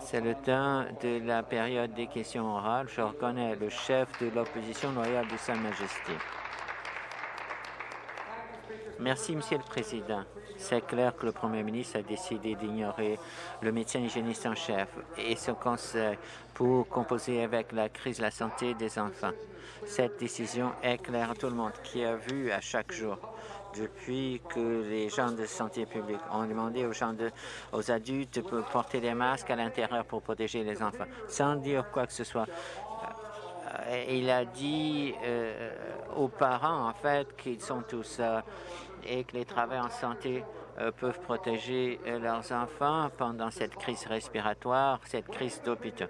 C'est le temps de la période des questions orales. Je reconnais le chef de l'opposition loyale de Sa Majesté. Merci, Monsieur le Président. C'est clair que le Premier ministre a décidé d'ignorer le médecin hygiéniste en chef et son conseil pour composer avec la crise de la santé des enfants. Cette décision est claire à tout le monde qui a vu à chaque jour depuis que les gens de santé publique ont demandé aux gens de, aux adultes de porter des masques à l'intérieur pour protéger les enfants, sans dire quoi que ce soit. Euh, il a dit euh, aux parents, en fait, qu'ils sont tous et que les travailleurs en santé euh, peuvent protéger leurs enfants pendant cette crise respiratoire, cette crise d'hôpital.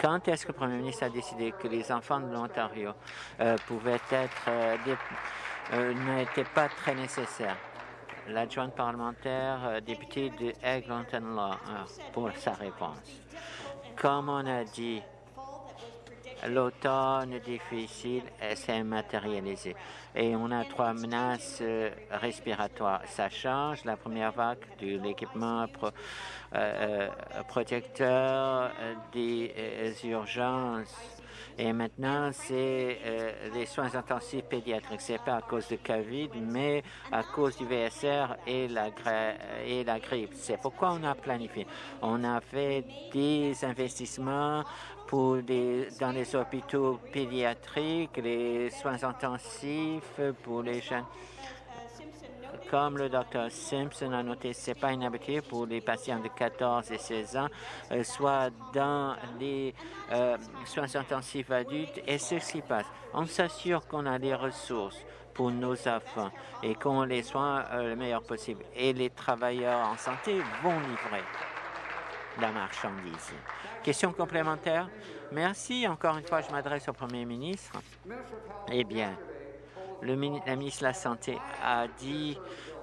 Quand est-ce que le Premier ministre a décidé que les enfants de l'Ontario pouvaient être euh, n'étaient pas très nécessaires? L'adjointe parlementaire députée de Eglinton Law pour sa réponse. Comme on a dit, l'automne difficile s'est matérialisé et on a trois menaces euh, respiratoires. Ça change la première vague de l'équipement pro, euh, euh protecteur euh, des urgences et maintenant, c'est euh, les soins intensifs pédiatriques. C'est pas à cause de COVID, mais à cause du VSR et la, et la grippe. C'est pourquoi on a planifié. On a fait des investissements pour dans les hôpitaux pédiatriques, les soins intensifs pour les jeunes. Comme le docteur Simpson a noté, ce n'est pas inhabitué pour les patients de 14 et 16 ans, euh, soit dans les euh, soins intensifs adultes. Et ce qui passe, on s'assure qu'on a les ressources pour nos enfants et qu'on les soigne euh, le meilleur possible. Et les travailleurs en santé vont livrer la marchandise. Question complémentaire? Merci. Encore une fois, je m'adresse au Premier ministre. Eh bien, le la ministre de la Santé a dit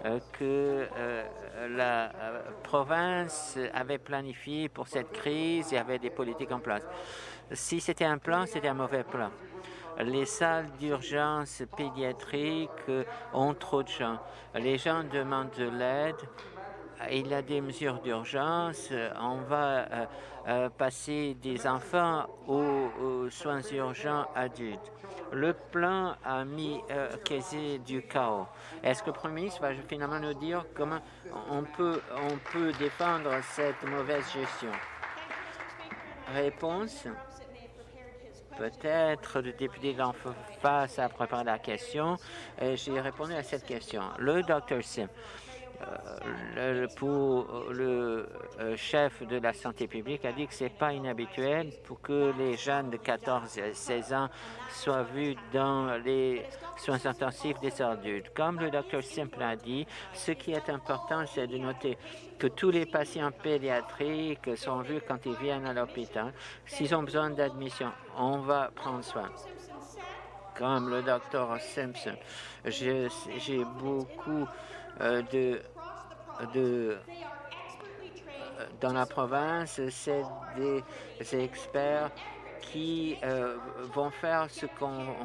euh, que euh, la euh, province avait planifié pour cette crise et avait des politiques en place. Si c'était un plan, c'était un mauvais plan. Les salles d'urgence pédiatriques ont trop de gens. Les gens demandent de l'aide il y a des mesures d'urgence. On va euh, euh, passer des enfants aux, soins urgents adultes. Le plan a mis euh, du chaos. Est-ce que le Premier ministre va finalement nous dire comment on peut, on peut défendre cette mauvaise gestion? Réponse. Peut-être le député d'en face a préparé la question. J'ai répondu à cette question. Le docteur Sim. Euh, pour le euh, chef de la santé publique a dit que c'est pas inhabituel pour que les jeunes de 14 et 16 ans soient vus dans les soins intensifs des adultes. Comme le docteur Simple a dit, ce qui est important, c'est de noter que tous les patients pédiatriques sont vus quand ils viennent à l'hôpital. S'ils ont besoin d'admission, on va prendre soin comme le docteur Simpson. J'ai beaucoup euh, de, de dans la province, c'est des experts qui euh, vont faire ce qu'on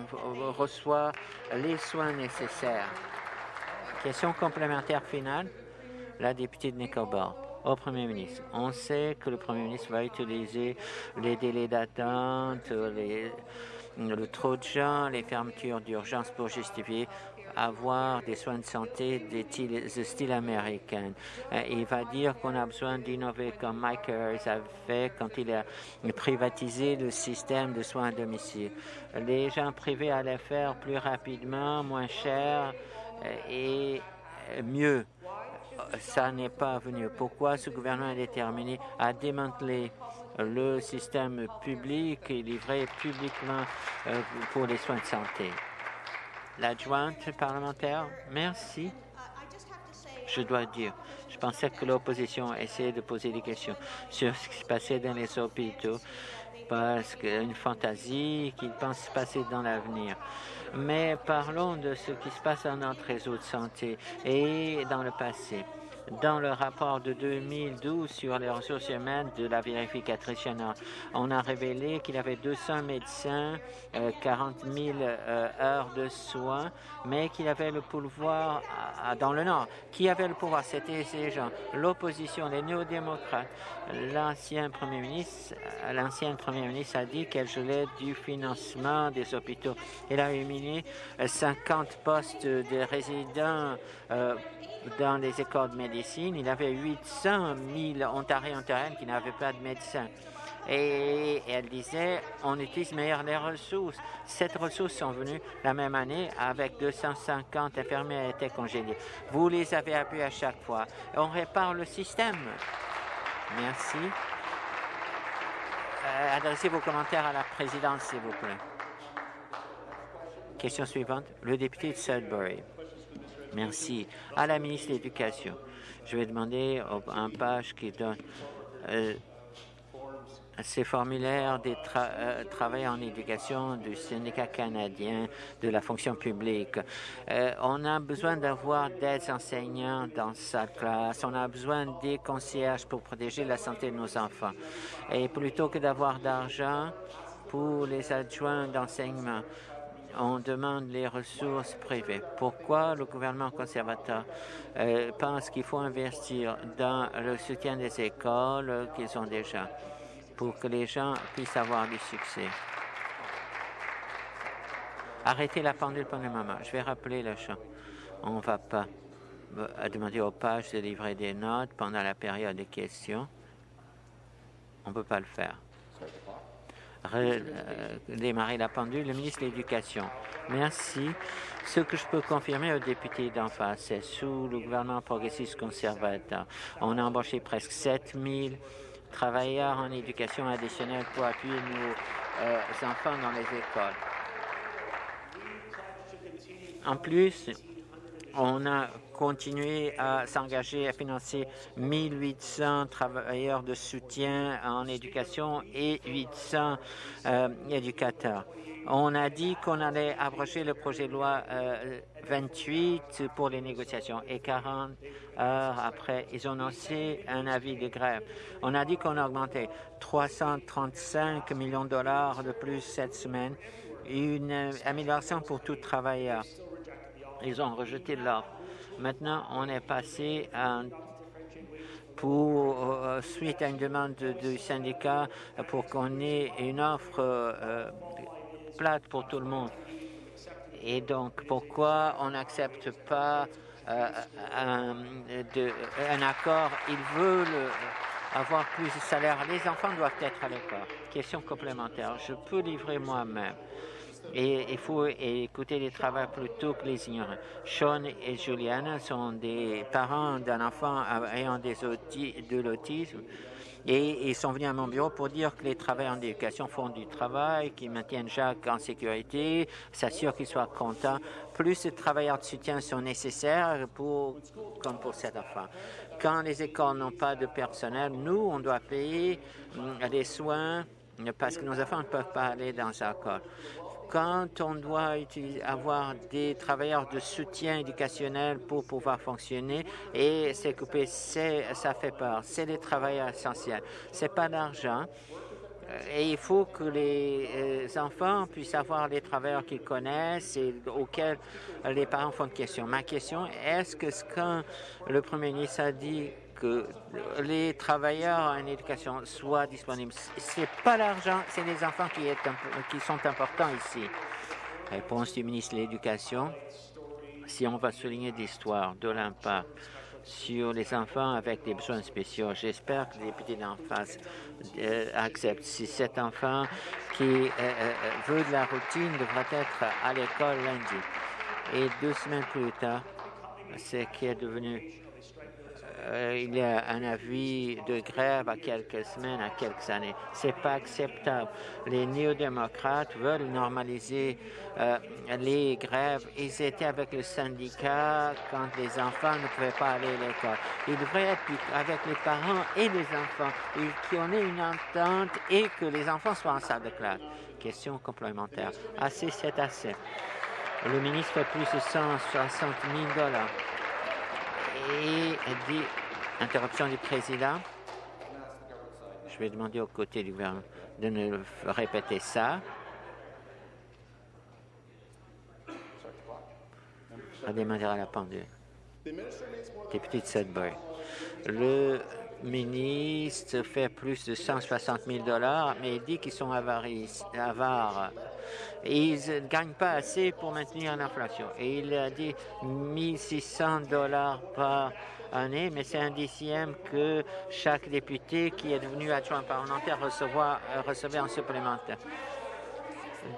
reçoit les soins nécessaires. Question complémentaire finale, la députée de Nicobar au Premier ministre. On sait que le Premier ministre va utiliser les délais d'attente, le trop de gens, les fermetures d'urgence pour justifier avoir des soins de santé de style américain. Euh, il va dire qu'on a besoin d'innover comme Mike Harris a fait quand il a privatisé le système de soins à domicile. Les gens privés allaient faire plus rapidement, moins cher euh, et mieux. Ça n'est pas venu. Pourquoi ce gouvernement est déterminé à démanteler le système public et livré publiquement euh, pour les soins de santé? L'adjointe parlementaire, merci. Je dois dire, je pensais que l'opposition essayait de poser des questions sur ce qui se passait dans les hôpitaux parce qu'une fantaisie qu'ils pensent se passer dans l'avenir. Mais parlons de ce qui se passe dans notre réseau de santé et dans le passé. Dans le rapport de 2012 sur les ressources humaines de la vérificatrice générale, on a révélé qu'il avait 200 médecins, 40 000 heures de soins, mais qu'il avait le pouvoir dans le Nord. Qui avait le pouvoir C'était ces gens, l'opposition, les néo-démocrates. L'ancien premier ministre, première ministre a dit qu'elle gelait du financement des hôpitaux. Elle a éliminé 50 postes de résidents euh, dans les écoles de médecine. Il y avait 800 000 Ontariens ontariennes qui n'avaient pas de médecin. Et elle disait, on utilise meilleur les ressources. Cette ressources sont venues la même année avec 250 infirmières étaient congédiées. Vous les avez appuyés à chaque fois. On répare le système. Merci. Euh, adressez vos commentaires à la présidente, s'il vous plaît. Question suivante, le député de Sudbury. Merci. À la ministre de l'Éducation, je vais demander un page qui donne euh, ces formulaires des euh, travailleurs en éducation du syndicat canadien de la fonction publique. Euh, on a besoin d'avoir des enseignants dans sa classe. On a besoin des concierges pour protéger la santé de nos enfants. Et plutôt que d'avoir d'argent pour les adjoints d'enseignement, on demande les ressources privées. Pourquoi le gouvernement conservateur euh, pense qu'il faut investir dans le soutien des écoles qu'ils ont déjà pour que les gens puissent avoir du succès? Arrêtez la pendule pour le moment. Je vais rappeler le champ. On ne va pas euh, demander aux pages de livrer des notes pendant la période des questions. On ne peut pas le faire. Euh, démarrer la pendule, le ministre de l'Éducation. Merci. Ce que je peux confirmer aux députés d'en face, c'est sous le gouvernement progressiste conservateur, on a embauché presque 7 000 travailleurs en éducation additionnelle pour appuyer nos euh, enfants dans les écoles. En plus, on a continué à s'engager à financer 1800 travailleurs de soutien en éducation et 800 euh, éducateurs. On a dit qu'on allait abroger le projet de loi 28 euh, pour les négociations et 40 heures après, ils ont annoncé un avis de grève. On a dit qu'on augmentait 335 millions de dollars de plus cette semaine, une amélioration pour tout travailleur. Ils ont rejeté l'offre. Maintenant, on est passé pour, euh, suite à une demande du syndicat pour qu'on ait une offre euh, plate pour tout le monde. Et donc, pourquoi on n'accepte pas euh, un, un, accord? Ils veulent avoir plus de salaire. Les enfants doivent être à l'école. Question complémentaire. Je peux livrer moi-même et il faut écouter les travailleurs plutôt que les ignorants. Sean et Juliana sont des parents d'un enfant ayant des de l'autisme et ils sont venus à mon bureau pour dire que les travailleurs en éducation font du travail, qu'ils maintiennent Jacques en sécurité, s'assurent qu'il soit content. Plus de travailleurs de soutien sont nécessaires pour, comme pour cet enfant. Quand les écoles n'ont pas de personnel, nous, on doit payer les soins parce que nos enfants ne peuvent pas aller dans un école quand on doit avoir des travailleurs de soutien éducationnel pour pouvoir fonctionner et s'occuper, ça fait peur. C'est des travailleurs essentiels. C'est pas d'argent. Euh, et il faut que les euh, enfants puissent avoir les travailleurs qu'ils connaissent et auxquels les parents font de questions. Ma question, est-ce que quand le Premier ministre a dit que les travailleurs en éducation soient disponibles. Ce n'est pas l'argent, c'est les enfants qui, sont importants ici. Réponse du ministre de l'Éducation. Si on va souligner l'histoire de l'impact sur les enfants avec des besoins spéciaux. J'espère que les députés d'en face euh, acceptent. Si cet enfant qui euh, euh, veut de la routine devra être à l'école lundi. Et deux semaines plus tard, c'est qui est devenu il y a un avis de grève à quelques semaines, à quelques années. C'est pas acceptable. Les néo-démocrates veulent normaliser euh, les grèves. Ils étaient avec le syndicat quand les enfants ne pouvaient pas aller à l'école. Ils devraient être avec les parents et les enfants, et qu'on ait une entente et que les enfants soient en salle de classe. Question complémentaire. Assez, c'est assez. Le ministre fait plus de 160 000 dollars et Interruption du président. Je vais demander au côté du gouvernement de ne répéter ça. Redémarrer à la pendule. Député de Sudbury. Le ministre fait plus de 160 000 mais il dit qu'ils sont avares. ils ne gagnent pas assez pour maintenir l'inflation. Et il a dit 1 600 par année, mais c'est un dixième que chaque député qui est devenu adjoint parlementaire euh, recevait en supplémentaire.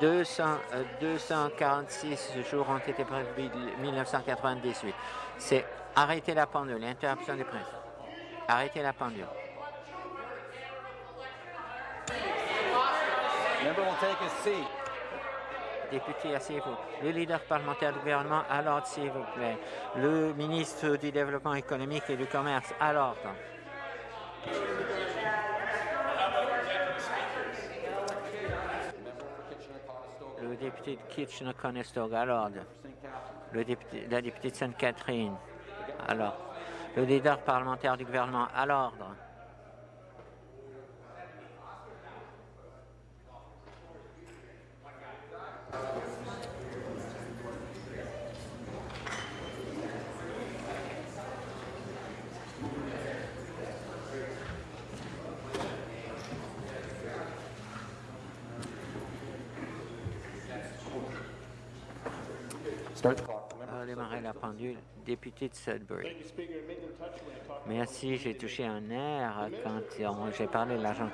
200, 246 euh, jours ont été prévus en 1998. C'est arrêter la pendule, l'interruption des presse. Arrêtez la pendule. Député, asseyez-vous. Le leader parlementaire du gouvernement, à l'ordre, s'il vous plaît. Le ministre du Développement économique et du Commerce, à l'ordre. Le député de Kitchener-Conestoga, à l'ordre. La députée de Sainte-Catherine, à l'ordre. Le leader parlementaire du gouvernement, à l'ordre. La pendule. Député de Sudbury. Merci, j'ai touché un air quand j'ai parlé de l'argent.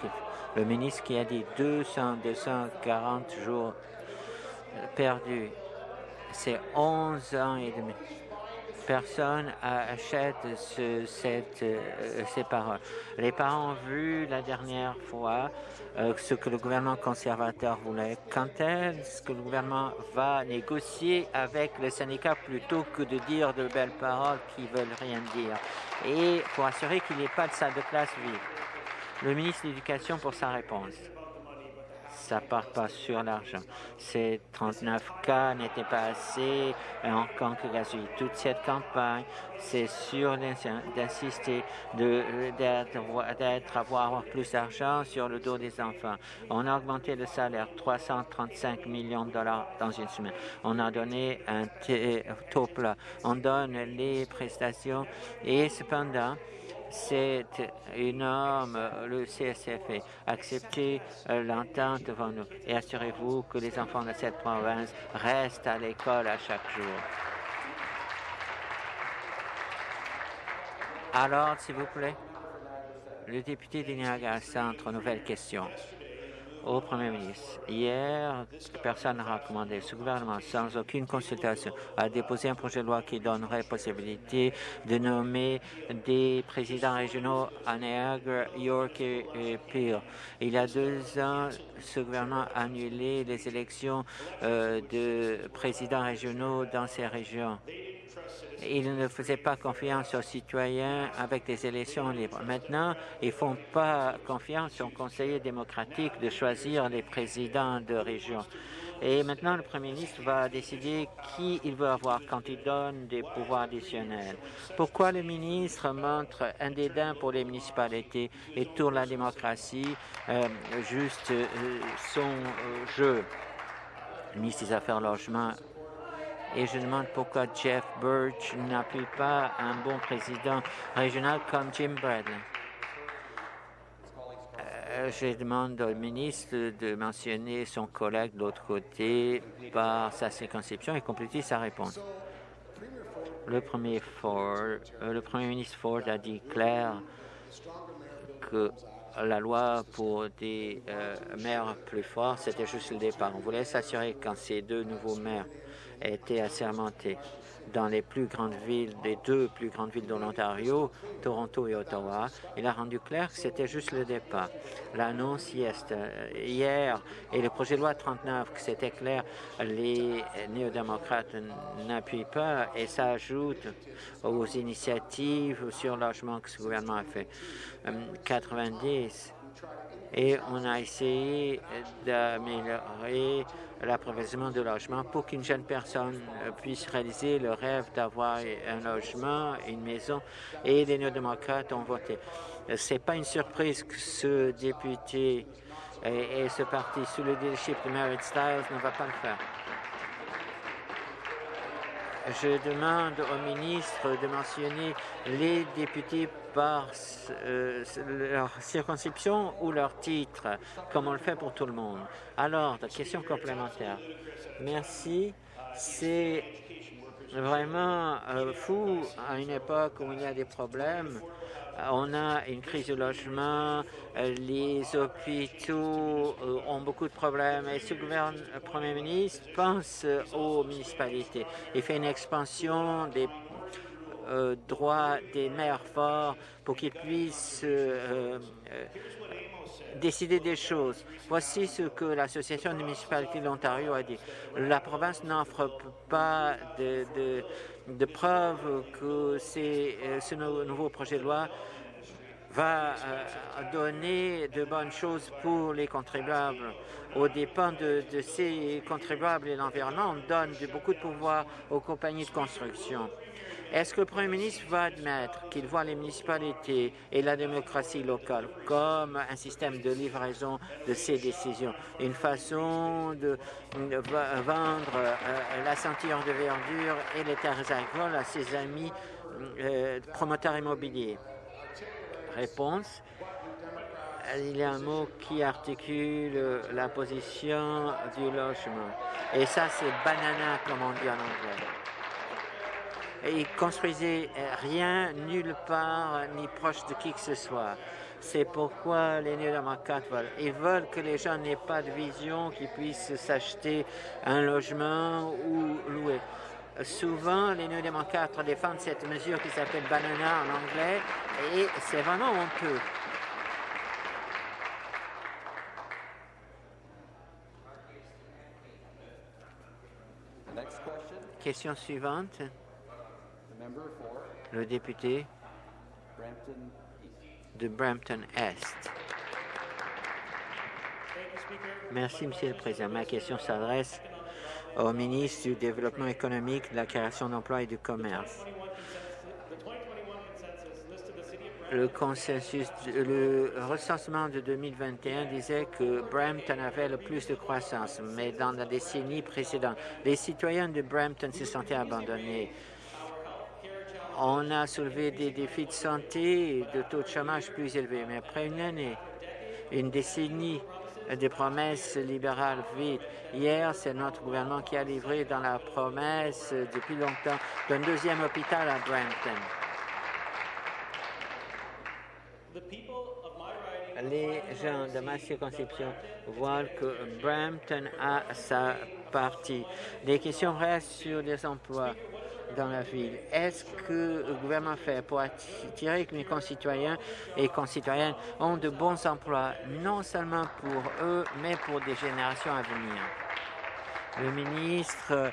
Le ministre qui a dit 200, 240 jours perdus. C'est 11 ans et demi personne achète ce, cette, euh, ces paroles. Les parents ont vu la dernière fois euh, ce que le gouvernement conservateur voulait. Quand est-ce que le gouvernement va négocier avec les syndicats plutôt que de dire de belles paroles qui veulent rien dire? Et pour assurer qu'il n'y ait pas de salle de classe vide? Le ministre de l'Éducation pour sa réponse ça part pas sur l'argent. Ces 39 cas n'étaient pas assez en gratuit. Toute cette campagne, c'est sûr d'insister d'être avoir plus d'argent sur le dos des enfants. On a augmenté le salaire 335 millions de dollars dans une semaine. On a donné un taux plat. On donne les prestations et cependant, c'est énorme. Le CSF acceptez euh, l'entente devant nous et assurez-vous que les enfants de cette province restent à l'école à chaque jour. Alors, s'il vous plaît, le député de Niagara Centre, nouvelle question au Premier ministre. Hier, personne n'a recommandé. Ce gouvernement, sans aucune consultation, a déposé un projet de loi qui donnerait possibilité de nommer des présidents régionaux à Niagara, York et, Peel. Il y a deux ans, ce gouvernement a annulé les élections euh, de présidents régionaux dans ces régions. Ils ne faisaient pas confiance aux citoyens avec des élections libres. Maintenant, ils ne font pas confiance aux conseillers démocratiques de choisir les présidents de région. Et maintenant, le Premier ministre va décider qui il veut avoir quand il donne des pouvoirs additionnels. Pourquoi le ministre montre un dédain pour les municipalités et tourne la démocratie euh, juste euh, son euh, jeu? Ministre des Affaires logement et je demande pourquoi Jeff Birch n'appuie pas un bon président régional comme Jim Bradley. Euh, je demande au ministre de mentionner son collègue de l'autre côté par sa circonscription et compléter sa réponse. Le premier, Ford, euh, le premier ministre Ford a dit clair que la loi pour des euh, maires plus forts, c'était juste le départ. On voulait s'assurer quand ces deux nouveaux maires a été assermenté dans les les deux plus grandes villes de l'Ontario, Toronto et Ottawa. Il a rendu clair que c'était juste le départ. L'annonce hier et le projet de loi 39, que c'était clair, les néo-démocrates n'appuient pas et ça ajoute aux initiatives sur logement que ce gouvernement a fait. 90 et on a essayé d'améliorer l'approvisionnement de logements pour qu'une jeune personne puisse réaliser le rêve d'avoir un logement, une maison, et les néo-démocrates ont voté. Ce n'est pas une surprise que ce député et, ce parti, sous le leadership de Merit Styles, ne va pas le faire. Je demande au ministre de mentionner les députés par euh, leur circonscription ou leur titre, comme on le fait pour tout le monde. Alors, question complémentaire. Merci. C'est vraiment euh, fou à une époque où il y a des problèmes on a une crise de logement, les hôpitaux euh, ont beaucoup de problèmes et ce gouvernement, Premier ministre pense aux municipalités. Il fait une expansion des euh, droits des maires forts pour qu'ils puissent euh, décider des choses. Voici ce que l'Association des municipalités de l'Ontario a dit. La province n'offre pas de, preuves que ce nouveau projet de loi va euh, donner de bonnes choses pour les contribuables. Au dépend de, ces contribuables et l'environnement, on donne beaucoup de pouvoir aux compagnies de construction. Est-ce que le Premier ministre va admettre qu'il voit les municipalités et la démocratie locale comme un système de livraison de ces décisions, une façon de, vendre euh, la ceinture de verdure et les terres agricoles à ses amis euh, promoteurs immobiliers? Réponse. Il y a un mot qui articule la position du logement. Et ça, c'est banana, comme on dit en anglais. Et ils construisaient rien, nulle part, ni proche de qui que ce soit. C'est pourquoi les néo-démocrates veulent. Ils veulent que les gens n'aient pas de vision, qu'ils puissent s'acheter un logement ou louer. Souvent, les néo-démocrates défendent cette mesure qui s'appelle banana en anglais et c'est vraiment honteux. Question suivante. Le député de Brampton Est. Merci, Monsieur le Président. Ma question s'adresse au ministre du Développement économique, de la création d'emplois et du commerce. Le consensus, le recensement de 2021 disait que Brampton avait le plus de croissance, mais dans la décennie précédente, les citoyens de Brampton se sentaient abandonnés. On a soulevé des défis de santé et de taux de chômage plus élevés, mais après une année, une décennie des promesses libérales vides. Hier, c'est notre gouvernement qui a livré dans la promesse depuis longtemps d'un deuxième hôpital à Brampton. Les gens de ma circonscription voient que Brampton a sa partie. Les questions restent sur les emplois dans la ville. Est-ce que le gouvernement fait pour attirer que mes concitoyens et concitoyennes ont de bons emplois, non seulement pour eux, mais pour des générations à venir? Le ministre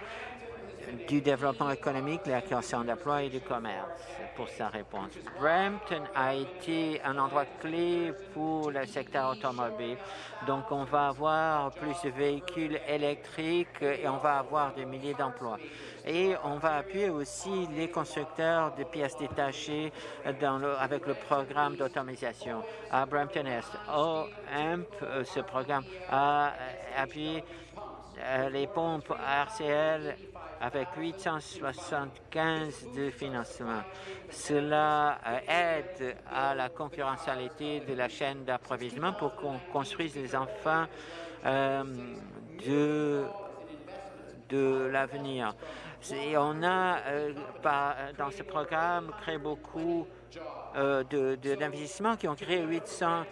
du développement économique, la création d'emplois et du commerce pour sa réponse. Brampton a été un endroit clé pour le secteur automobile. Donc, on va avoir plus de véhicules électriques et on va avoir des milliers d'emplois. Et on va appuyer aussi les constructeurs de pièces détachées dans le, avec le programme d'automatisation à Brampton Est. OMP, euh, ce programme a appuyé euh, les pompes RCL avec 875 de financement. Cela euh, aide à la concurrentialité de la chaîne d'approvisionnement pour qu'on construise les enfants euh, de, de l'avenir. Et on a, euh, dans ce programme, créé beaucoup d'investissements qui ont créé 820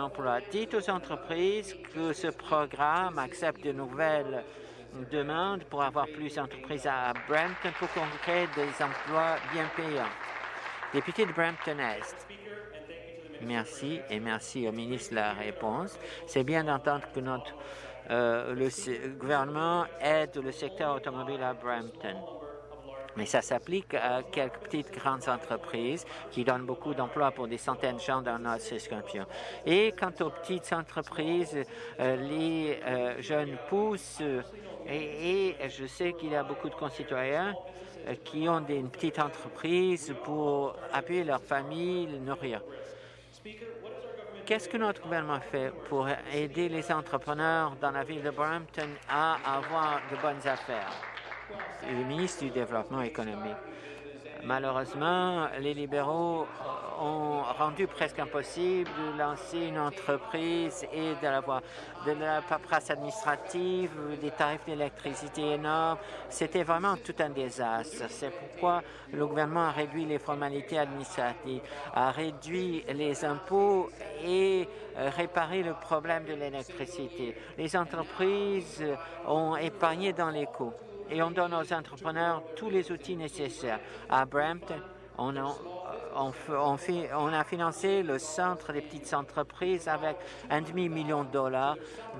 emplois. Dites aux entreprises que ce programme accepte de nouvelles demande pour avoir plus d'entreprises à Brampton pour qu'on crée des emplois bien payants. Député de Brampton Est. Merci et merci au ministre de la réponse. C'est bien d'entendre que notre euh, le gouvernement aide le secteur automobile à Brampton. mais ça s'applique à quelques petites grandes entreprises qui donnent beaucoup d'emplois pour des centaines de gens dans notre circonscription. Et quant aux petites entreprises, euh, les euh, jeunes poussent et, je sais qu'il y a beaucoup de concitoyens euh, qui ont des, une petite entreprise pour appuyer leur famille, les nourrir. Qu'est-ce que notre gouvernement fait pour aider les entrepreneurs dans la ville de Brampton à avoir de bonnes affaires? Le ministre du Développement économique. Malheureusement, les libéraux ont rendu presque impossible de lancer une entreprise et d'avoir de la paperasse administrative, des tarifs d'électricité énormes. C'était vraiment tout un désastre. C'est pourquoi le gouvernement a réduit les formalités administratives, a réduit les impôts et euh, réparé le problème de l'électricité. Les entreprises ont épargné dans les coûts et on donne aux entrepreneurs tous les outils nécessaires. À Brampton, on a, on, a financé le centre des petites entreprises avec un demi-million de dollars,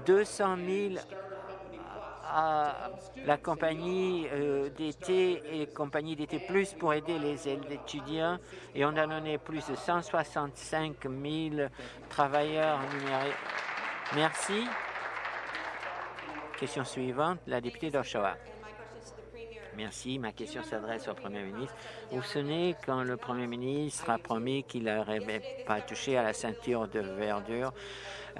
200 000 à la compagnie euh, d'été et compagnie d'été plus pour aider les étudiants et on a donné plus de 165 000 travailleurs. Merci. Question suivante, la députée d'Oshawa. Merci. Ma question s'adresse au Premier ministre. Vous vous souvenez quand le Premier ministre a promis qu'il n'aurait pas touché à la ceinture de verdure,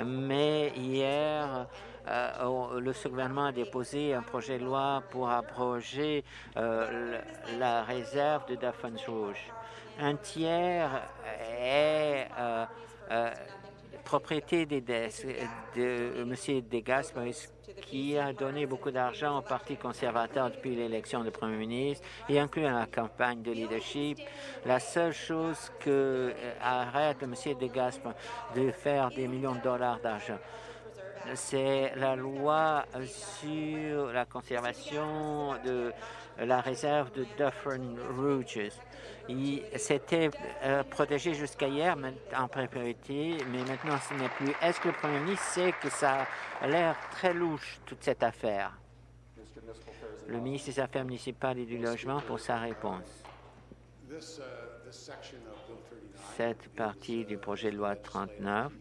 mais hier, euh, le gouvernement a déposé un projet de loi pour abroger euh, la réserve de Daphne Rouge. Un tiers est euh, propriété des, de M. Degas, qui a donné beaucoup d'argent au Parti conservateur depuis l'élection du Premier ministre, et inclus la campagne de leadership. La seule chose que euh, arrête M. De Gaspar de faire des millions de dollars d'argent, c'est la loi sur la conservation de la réserve de Dufferin Rouges. C'était euh, protégé jusqu'à hier en priorité, mais maintenant ce n'est plus. Est-ce que le Premier ministre sait que ça a l'air très louche, toute cette affaire? Le ministre des Affaires municipales et du Logement pour sa réponse. Cette partie du projet de loi 39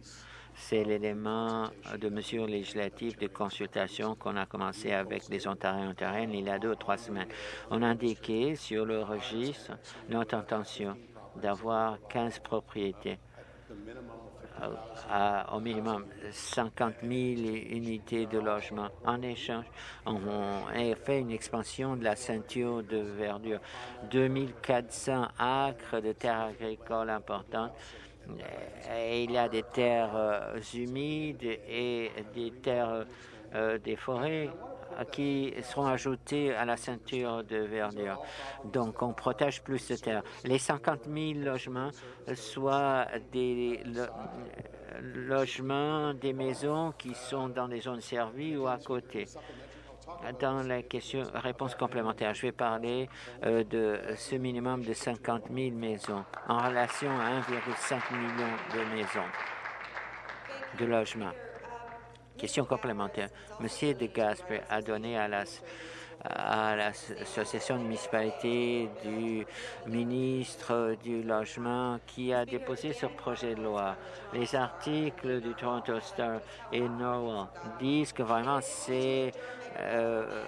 c'est l'élément de mesure législative de consultation qu'on a commencé avec les Ontariens et Ontariennes il y a deux ou trois semaines. On a indiqué sur le registre notre intention d'avoir 15 propriétés à, au minimum 50 000 unités de logement. En échange, on a fait une expansion de la ceinture de verdure, 2400 acres de terres agricoles importantes euh, il y a des terres euh, humides et des terres euh, des forêts qui seront ajoutées à la ceinture de verdure. Donc, on protège plus de terres. Les 50 000 logements, soit des logements, des maisons qui sont dans des zones servies ou à côté dans la question réponse complémentaire, je vais parler euh, de ce minimum de 50 000 maisons en relation à 1,5 million de maisons de logements. Question complémentaire. Monsieur de Gasper a donné à la à l'association de municipalité du ministre du Logement qui a déposé ce projet de loi. Les articles du Toronto Star et Norwell disent que vraiment c'est euh,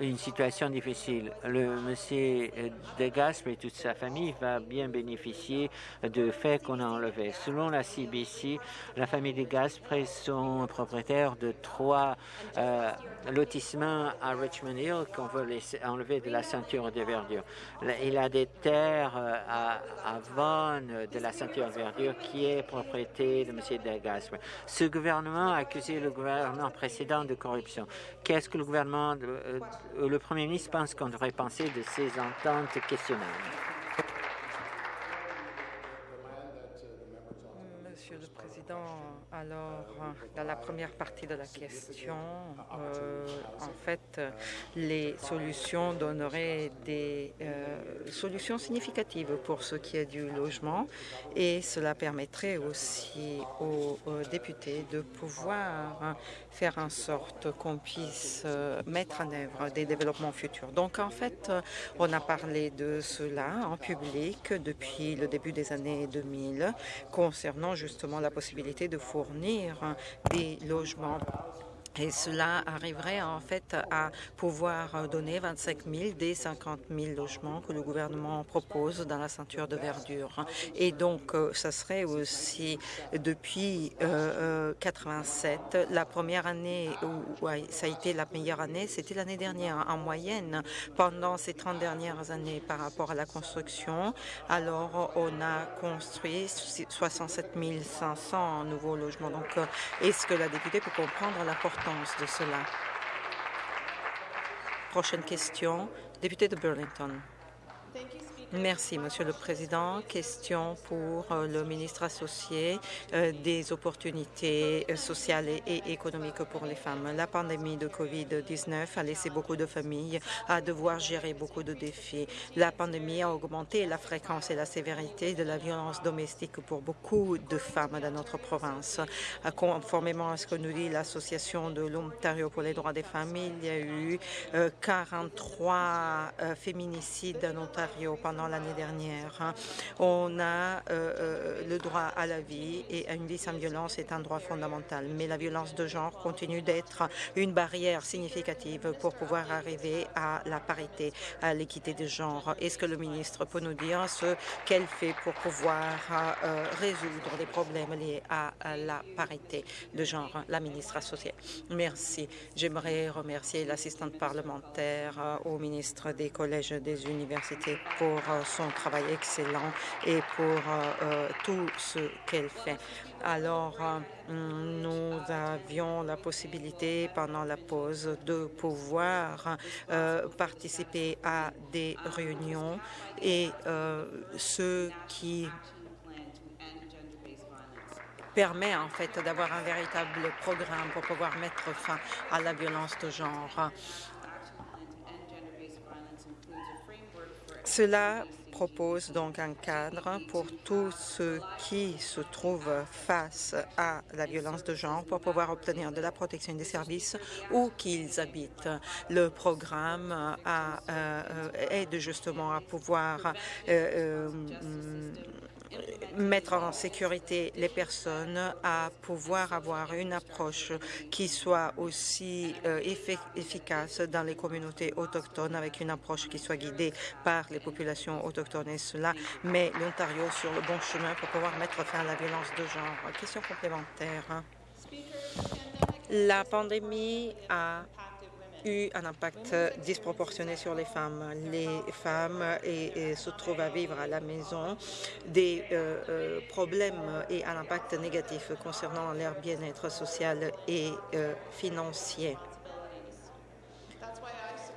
une situation difficile. Le monsieur De et toute sa famille va bien bénéficier de fait qu'on a enlevé. Selon la CBC, la famille De Gaspe sont propriétaires de trois euh, lotissements à Richmond Hill qu'on veut laisser enlever de la ceinture de verdure. Il a des terres euh, à, à Vaughan de la ceinture de verdure qui est propriété de monsieur De Gaspe. Ce gouvernement a accusé le gouvernement précédent de corruption. Qu'est-ce que le gouvernement euh, euh, le Premier ministre pense qu'on devrait penser de ces ententes questionnables? Monsieur le Président. Alors, dans la première partie de la question, euh, en fait, les solutions donneraient des euh, solutions significatives pour ce qui est du logement et cela permettrait aussi aux, députés de pouvoir faire en sorte qu'on puisse euh, mettre en œuvre des développements futurs. Donc, en fait, on a parlé de cela en public depuis le début des années 2000 concernant justement la possibilité de fournir des logements et cela arriverait en fait à pouvoir donner 25 000 des 50 000 logements que le gouvernement propose dans la ceinture de verdure. Et donc, euh, ça serait aussi depuis euh, 87, euh, la première année où ça a été la meilleure année, c'était l'année dernière. En moyenne, pendant ces 30 dernières années par rapport à la construction, alors on a construit 67 500 nouveaux logements. Donc, euh, est-ce que la députée peut comprendre de cela. Prochaine question, député de Burlington. Merci, Monsieur le Président. Question pour euh, le ministre associé euh, des opportunités euh, sociales et économiques pour les femmes. La pandémie de COVID-19 a laissé beaucoup de familles à devoir gérer beaucoup de défis. La pandémie a augmenté la fréquence et la sévérité de la violence domestique pour beaucoup de femmes dans notre province. Conformément à ce que nous dit l'Association de l'Ontario pour les droits des femmes, il y a eu 43 féminicides en Ontario pendant l'année dernière. Hein. On a euh, euh, le droit à la vie et à une vie sans violence est un droit fondamental. Mais la violence de genre continue d'être une barrière significative pour pouvoir arriver à la parité, à l'équité de genre. Est-ce que le ministre peut nous dire ce qu'elle fait pour pouvoir euh, résoudre les problèmes liés à, la parité de genre, la ministre associée? Merci. J'aimerais remercier l'assistante parlementaire au ministre des collèges des universités pour son travail excellent et pour euh, euh, tout ce qu'elle fait. Alors, euh, nous avions la possibilité pendant la pause de pouvoir participer à des réunions et ce qui permet en fait d'avoir un véritable programme pour pouvoir mettre fin à la violence de genre. Cela propose donc un cadre pour tous ceux qui se trouvent face à la violence de genre pour pouvoir obtenir de la protection des services où qu'ils habitent. Le programme a, euh, aide justement à pouvoir euh, euh, mettre en sécurité les personnes, à pouvoir avoir une approche qui soit aussi euh, efficace dans les communautés autochtones, avec une approche qui soit guidée par les populations autochtones et cela met l'Ontario sur le bon chemin pour pouvoir mettre fin à la violence de genre. Question complémentaire. La pandémie a eu un impact disproportionné sur les femmes. Les femmes et, se trouvent à vivre à la maison des euh, euh, problèmes et un impact négatif concernant leur bien-être social et euh, financier.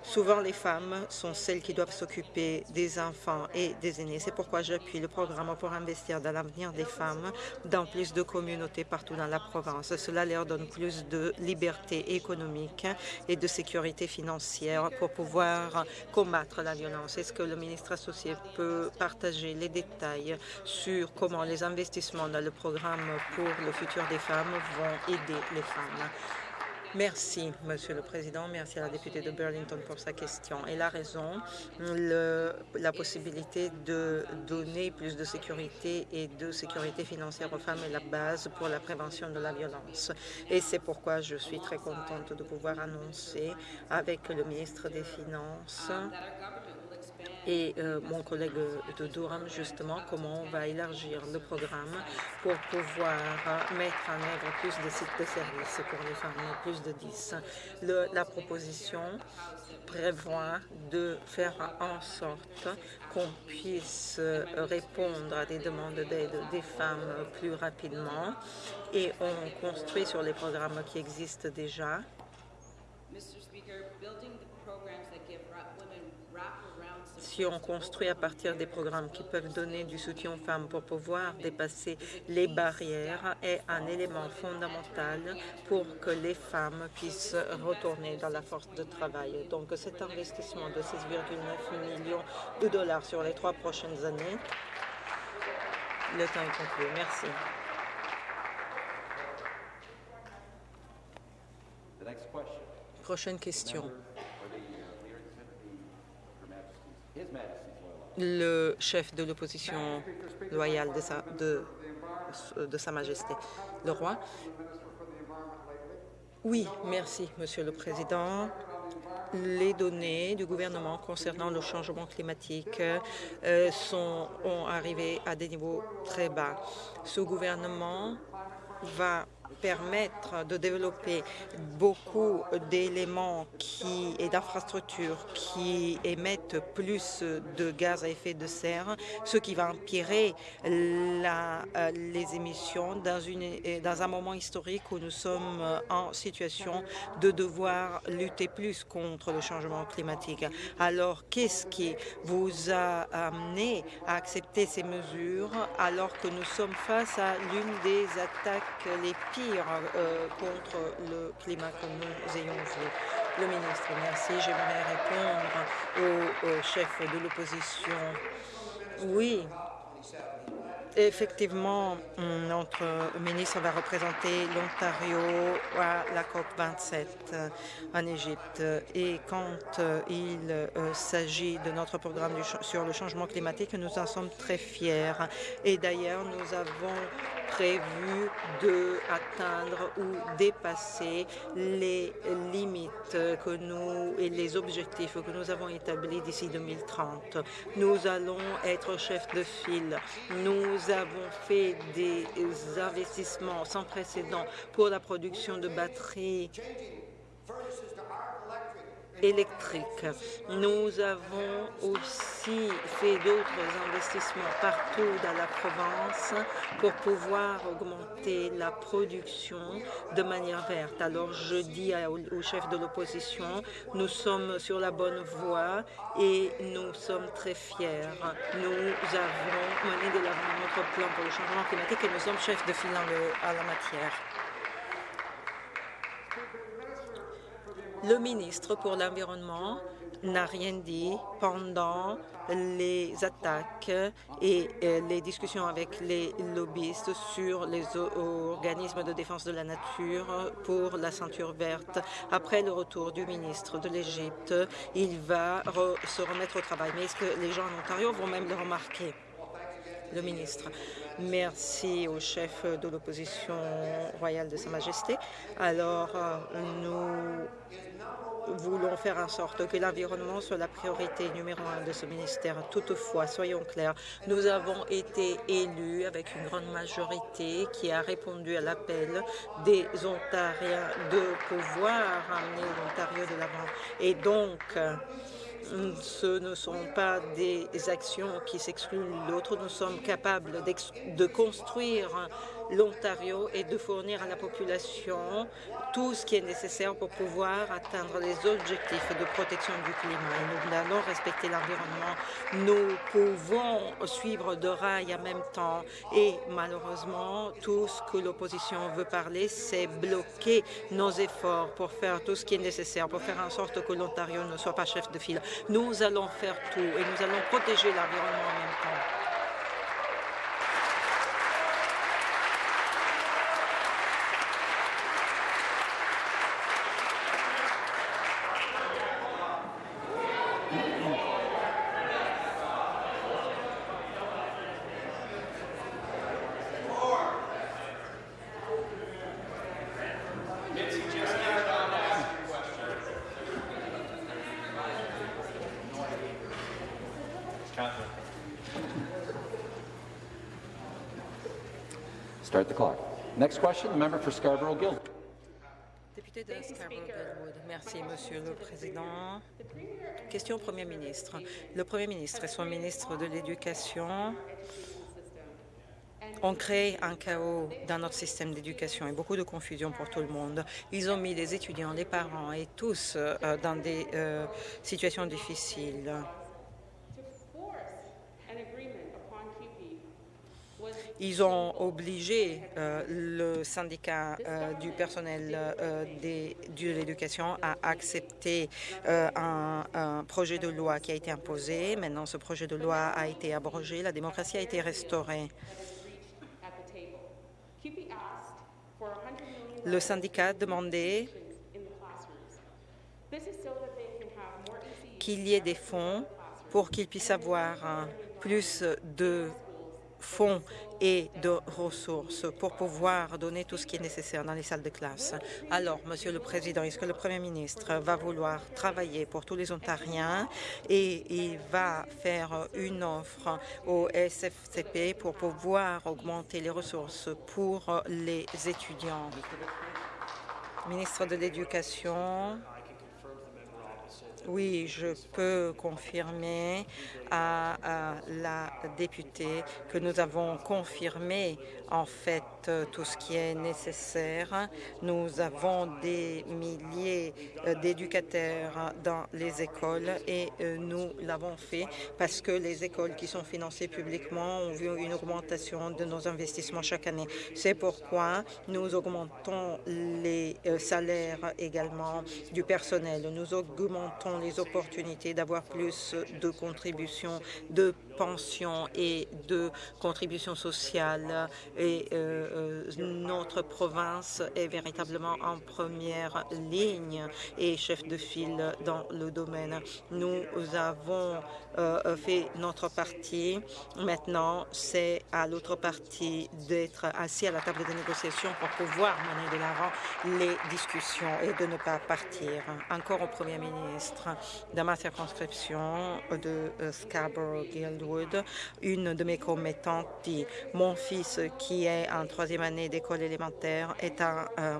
Souvent, les femmes sont celles qui doivent s'occuper des enfants et des aînés. C'est pourquoi j'appuie le programme pour investir dans l'avenir des femmes dans plus de communautés partout dans la province. Cela leur donne plus de liberté économique et de sécurité financière pour pouvoir combattre la violence. Est-ce que le ministre associé peut partager les détails sur comment les investissements dans le programme pour le futur des femmes vont aider les femmes? Merci, Monsieur le Président. Merci à la députée de Burlington pour sa question. Elle a raison. la possibilité de donner plus de sécurité et de sécurité financière aux femmes est la base pour la prévention de la violence. Et c'est pourquoi je suis très contente de pouvoir annoncer avec le ministre des Finances et euh, mon collègue de Durham, justement, comment on va élargir le programme pour pouvoir euh, mettre en œuvre plus de sites de services pour les femmes, plus de 10. la proposition prévoit de faire en sorte qu'on puisse euh, répondre à des demandes d'aide des femmes plus rapidement et on construit sur les programmes qui existent déjà si on construit à partir des programmes qui peuvent donner du soutien aux femmes pour pouvoir dépasser les barrières est un élément fondamental pour que les femmes puissent retourner dans la force de travail. Donc cet investissement de 6,9 millions de dollars sur les trois prochaines années, le temps est conclu. Merci. Prochaine question. Le chef de l'opposition loyale de sa, Majesté, le roi. Oui, merci, Monsieur le Président les données du gouvernement concernant le changement climatique euh, sont, ont arrivé à des niveaux très bas. Ce gouvernement va permettre de développer beaucoup d'éléments qui, et d'infrastructures qui émettent plus de gaz à effet de serre, ce qui va empirer euh, les émissions dans un moment historique où nous sommes en situation de devoir lutter plus contre le changement climatique. Alors, qu'est-ce qui vous a amené à accepter ces mesures alors que nous sommes face à l'une des attaques les pires euh, contre le climat que nous ayons vu. Le ministre, merci. J'aimerais répondre au, au chef de l'opposition. Oui, Effectivement, notre ministre va représenter l'Ontario à la COP 27 en Égypte. Et quand il euh, s'agit de notre programme sur le changement climatique, nous en sommes très fiers. Et d'ailleurs, nous avons prévu de atteindre ou dépasser les limites que nous et les objectifs que nous avons établis d'ici 2030. Nous allons être chefs de file. Nous avons fait des investissements sans précédent pour la production de batteries électrique. Nous avons aussi fait d'autres investissements partout dans la province pour pouvoir augmenter la production de manière verte. Alors je dis au, chef de l'opposition, nous sommes sur la bonne voie et nous sommes très fiers. Nous avons mené de l'avant notre plan pour le changement climatique et nous sommes chefs de file en la matière. Le ministre pour l'Environnement n'a rien dit pendant les attaques et euh, les discussions avec les lobbyistes sur les organismes de défense de la nature pour la ceinture verte. Après le retour du ministre de l'Égypte, il va se remettre au travail. Mais est-ce que les gens en Ontario vont même le remarquer? Le ministre? Merci au chef de l'opposition royale de Sa Majesté. Alors, euh, nous voulons faire en sorte que l'environnement soit la priorité numéro un de ce ministère. Toutefois, soyons clairs, nous avons été élus avec une grande majorité qui a répondu à l'appel des Ontariens de pouvoir amener l'Ontario de l'avant. Et donc, ce ne sont pas des actions qui s'excluent l'autre. Nous sommes capables de construire l'Ontario et de fournir à la population tout ce qui est nécessaire pour pouvoir atteindre les objectifs de protection du climat. Et nous allons respecter l'environnement. Nous pouvons suivre de rail en même temps et malheureusement, tout ce que l'opposition veut parler, c'est bloquer nos efforts pour faire tout ce qui est nécessaire, pour faire en sorte que l'Ontario ne soit pas chef de file. Nous allons faire tout et nous allons protéger l'environnement en même temps. Question, the member for Scarborough-Guildwood. De Scarborough-Guildwood. Merci, Monsieur le Président. Question au Premier ministre. Le Premier ministre et son ministre de l'Éducation ont créé un chaos dans notre système d'éducation et beaucoup de confusion pour tout le monde. Ils ont mis les étudiants, les parents et tous euh, dans des euh, situations difficiles. Ils ont obligé euh, le syndicat euh, du personnel euh, de l'éducation à accepter un, un, projet de loi qui a été imposé. Maintenant, ce projet de loi a été abrogé. La démocratie a été restaurée. Le syndicat demandait qu'il y ait des fonds pour qu'ils puissent avoir plus de fonds et de ressources pour pouvoir donner tout ce qui est nécessaire dans les salles de classe. Alors, Monsieur le Président, est-ce que le Premier ministre va vouloir travailler pour tous les Ontariens et il va faire une offre au SFCP pour pouvoir augmenter les ressources pour les étudiants? Ministre de l'Éducation, oui, je peux confirmer à, la députée que nous avons confirmé en fait tout ce qui est nécessaire. Nous avons des milliers d'éducateurs dans les écoles et nous l'avons fait parce que les écoles qui sont financées publiquement ont vu une augmentation de nos investissements chaque année. C'est pourquoi nous augmentons les salaires également du personnel. Nous augmentons les opportunités d'avoir plus de contributions de pensions et de contributions sociales et euh, notre province est véritablement en première ligne et chef de file dans le domaine. Nous avons euh, fait notre partie. Maintenant, c'est à l'autre partie d'être assis à la table de négociation pour pouvoir mener de l'avant les discussions et de ne pas partir. Encore au Premier ministre, dans ma circonscription de euh, Scarborough-Guildwood, une de mes commettantes dit « Mon fils, qui est en troisième année d'école élémentaire, est en euh,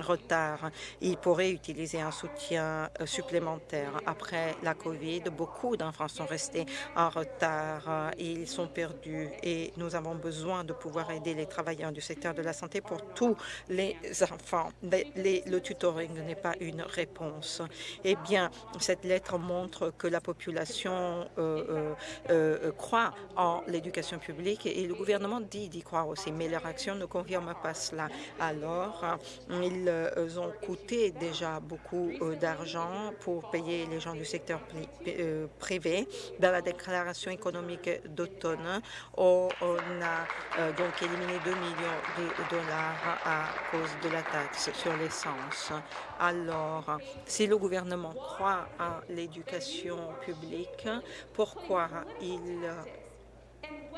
retard. Il pourrait utiliser un soutien euh, supplémentaire. Après la COVID, beaucoup d'enfants sont restés en retard. Ils sont perdus et nous avons besoin de pouvoir aider les travailleurs du secteur de la santé pour tous les enfants. Le tutoring n'est pas une réponse. Eh bien, cette lettre montre que la population euh, croit en l'éducation publique et le gouvernement dit d'y croire aussi, mais leur action ne confirme pas cela. Alors, ils ont coûté déjà beaucoup d'argent pour payer les gens du secteur privé. Dans la déclaration économique d'automne, on a donc éliminé 2 millions de dollars à cause de la taxe sur l'essence. Alors, si le gouvernement croit à l'éducation publique, pourquoi il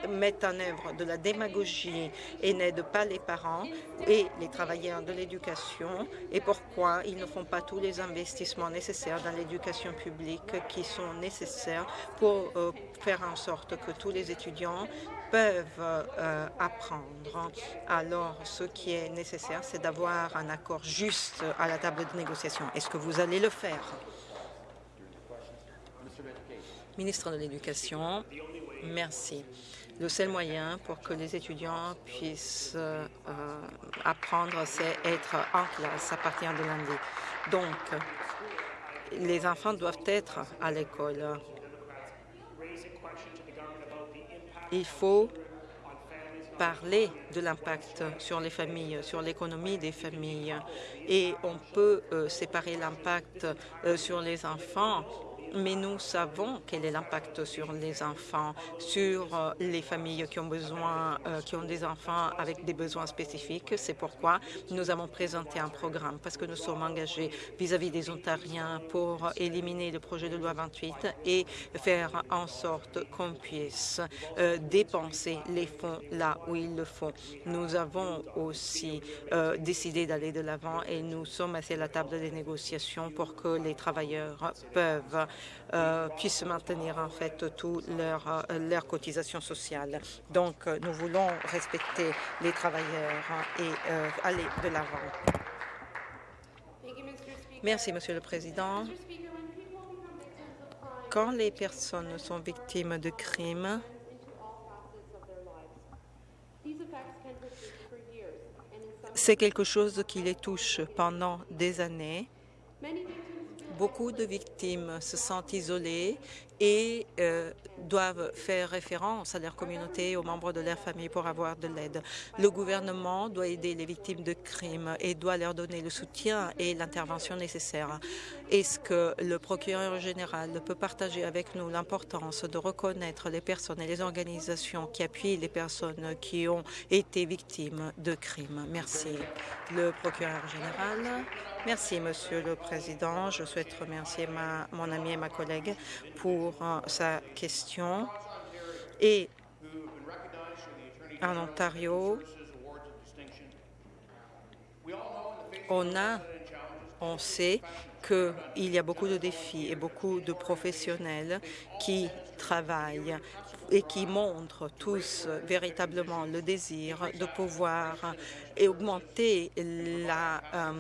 mettent en œuvre de la démagogie et n'aident pas les parents et les travailleurs de l'éducation et pourquoi ils ne font pas tous les investissements nécessaires dans l'éducation publique qui sont nécessaires pour euh, faire en sorte que tous les étudiants peuvent euh, apprendre. Alors, ce qui est nécessaire, c'est d'avoir un accord juste à la table de négociation. Est-ce que vous allez le faire? Ministre de l'Éducation, merci. Le seul moyen pour que les étudiants puissent euh, apprendre, c'est être en classe à partir de lundi. Donc, les enfants doivent être à l'école. Il faut parler de l'impact sur les familles, sur l'économie des familles. Et on peut euh, séparer l'impact euh, sur les enfants mais nous savons quel est l'impact sur les enfants, sur euh, les familles qui ont besoin, euh, qui ont des enfants avec des besoins spécifiques. C'est pourquoi nous avons présenté un programme, parce que nous sommes engagés vis-à-vis -vis des Ontariens pour éliminer le projet de loi 28 et faire en sorte qu'on puisse euh, dépenser les fonds là où il le faut. Nous avons aussi euh, décidé d'aller de l'avant et nous sommes assis à la table des négociations pour que les travailleurs peuvent euh, puissent maintenir en fait toutes leurs leur cotisations sociales. Donc, euh, nous voulons respecter les travailleurs et euh, aller de l'avant. Merci, Monsieur le Président. Quand les personnes sont victimes de crimes, c'est quelque chose qui les touche pendant des années Beaucoup de victimes se sentent isolées et euh, doivent faire référence à leur communauté et aux membres de leur famille pour avoir de l'aide. Le gouvernement doit aider les victimes de crimes et doit leur donner le soutien et l'intervention nécessaire. Est-ce que le procureur général peut partager avec nous l'importance de reconnaître les personnes et les organisations qui appuient les personnes qui ont été victimes de crimes? Merci. Le procureur général. Merci, Monsieur le Président. Je souhaite remercier ma, mon ami et ma collègue pour uh, sa question. Et en Ontario, on a, on sait qu'il y a beaucoup de défis et beaucoup de professionnels qui travaillent et qui montrent tous véritablement le désir de pouvoir augmenter la euh,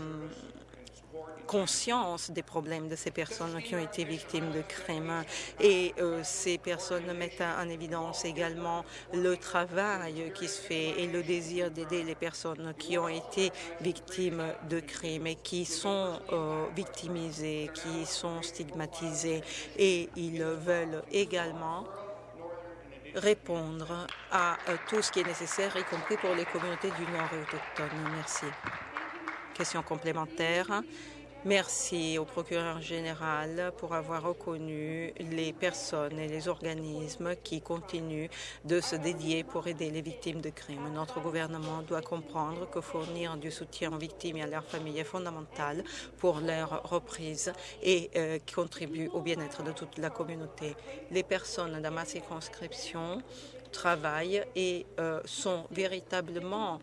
conscience des problèmes de ces personnes qui ont été victimes de crimes. Et euh, ces personnes mettent en évidence également le travail qui se fait et le désir d'aider les personnes qui ont été victimes de crimes et qui sont euh, victimisées, qui sont stigmatisées. Et ils veulent également répondre à euh, tout ce qui est nécessaire, y compris pour les communautés du Nord et autochtones. Merci. Question complémentaire. Merci au procureur général pour avoir reconnu les personnes et les organismes qui continuent de se dédier pour aider les victimes de crimes. Notre gouvernement doit comprendre que fournir du soutien aux victimes et à leurs familles est fondamental pour leur reprise et euh, contribue au bien-être de toute la communauté. Les personnes dans ma circonscription travaillent et euh, sont véritablement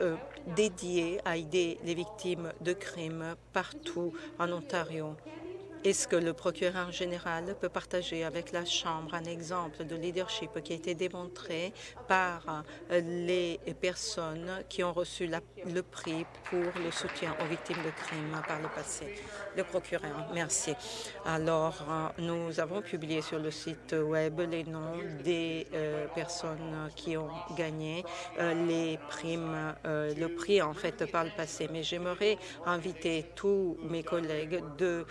euh, dédié à aider les victimes de crimes partout en Ontario. Est-ce que le procureur général peut partager avec la Chambre un exemple de leadership qui a été démontré par euh, les personnes qui ont reçu le prix pour le soutien aux victimes de crimes par le passé? Le procureur, merci. Alors, euh, nous avons publié sur le site Web les noms des euh, personnes qui ont gagné les primes, le prix en fait par le passé. Mais j'aimerais inviter tous mes collègues de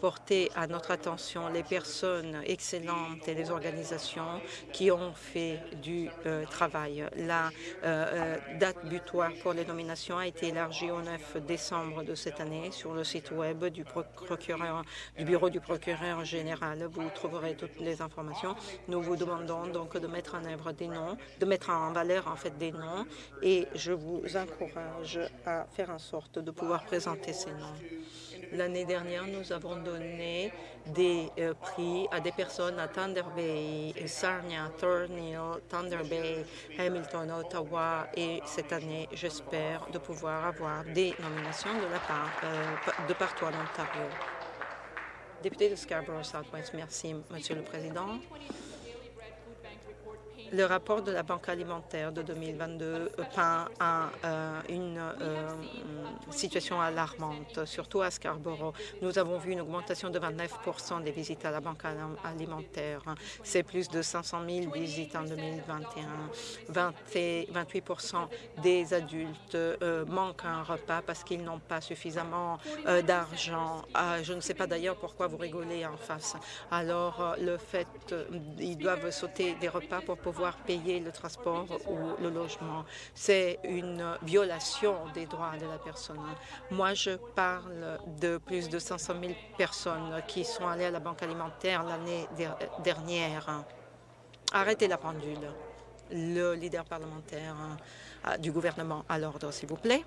porter à notre attention les personnes excellentes et les organisations qui ont fait du euh, travail. La euh, euh, date butoir pour les nominations a été élargie au 9 décembre de cette année sur le site web du, procureur, du bureau du procureur général. Vous trouverez toutes les informations. Nous vous demandons donc de mettre en œuvre des noms, de mettre en valeur en fait des noms et je vous encourage à faire en sorte de pouvoir présenter ces noms. L'année dernière, nous avons donné des euh, prix à des personnes à Thunder Bay, Sarnia, Thornhill, Thunder Bay, Hamilton, Ottawa et cette année, j'espère de pouvoir avoir des nominations de la part euh, de partout en Ontario. Député de Scarborough Southwest, merci, Monsieur le Président. Le rapport de la Banque alimentaire de 2022 peint euh, une euh, situation alarmante, surtout à Scarborough. Nous avons vu une augmentation de 29% des visites à la Banque alimentaire. C'est plus de 500 000 visites en 2021. 28% des adultes euh, manquent un repas parce qu'ils n'ont pas suffisamment d'argent. Je ne sais pas d'ailleurs pourquoi vous rigolez en face. Alors, le fait, ils doivent sauter des repas pour pouvoir payer le transport ou le logement. C'est une violation des droits de la personne. Moi, je parle de plus de 500 000 personnes qui sont allées à la banque alimentaire l'année dernière. Arrêtez la pendule. Le leader parlementaire euh, du gouvernement à l'ordre, s'il vous plaît.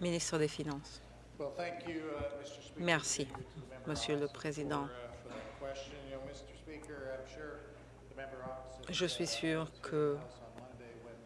Ministre des Finances. Uh, Merci, Monsieur le Président. Uh, Je suis sûr que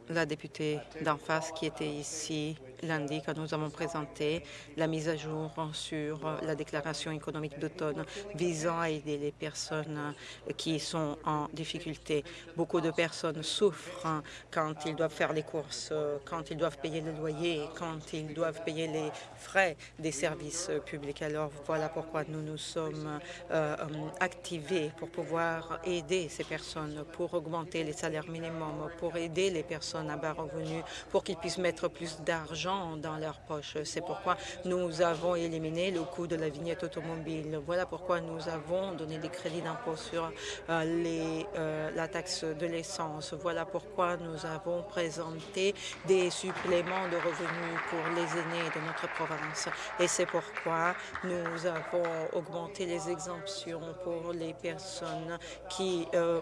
la députée d'en face qui était ici lundi, quand nous avons présenté la mise à jour sur la déclaration économique d'automne visant à aider les personnes qui sont en difficulté. Beaucoup de personnes souffrent quand ils doivent faire les courses, quand ils doivent payer le loyer, quand ils doivent payer les frais des services publics. Alors voilà pourquoi nous nous sommes euh, activés pour pouvoir aider ces personnes, pour augmenter les salaires minimums, pour aider les personnes à bas revenus, pour qu'ils puissent mettre plus d'argent dans leur poche. C'est pourquoi nous avons éliminé le coût de la vignette automobile. Voilà pourquoi nous avons donné des crédits d'impôt sur euh, euh, la taxe de l'essence. Voilà pourquoi nous avons présenté des suppléments de revenus pour les aînés de notre province. Et c'est pourquoi nous avons augmenté les exemptions pour les personnes qui... Euh,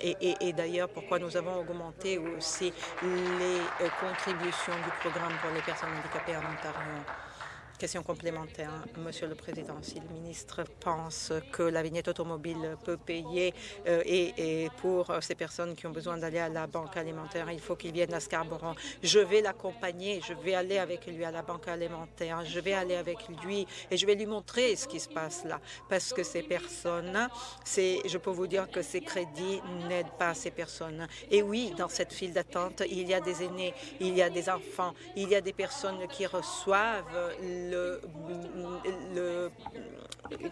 et, et d'ailleurs, pourquoi nous avons augmenté aussi les contributions du programme pour les personnes handicapées en Ontario. Question complémentaire, Monsieur le Président. Si le ministre pense que la vignette automobile peut payer euh, et, pour ces personnes qui ont besoin d'aller à la banque alimentaire, il faut qu'il vienne à Scarborough. Je vais l'accompagner, je vais aller avec lui à la banque alimentaire, je vais aller avec lui et je vais lui montrer ce qui se passe là. Parce que ces personnes, je peux vous dire que ces crédits n'aident pas ces personnes. Et oui, dans cette file d'attente, il y a des aînés, il y a des enfants, il y a des personnes qui reçoivent le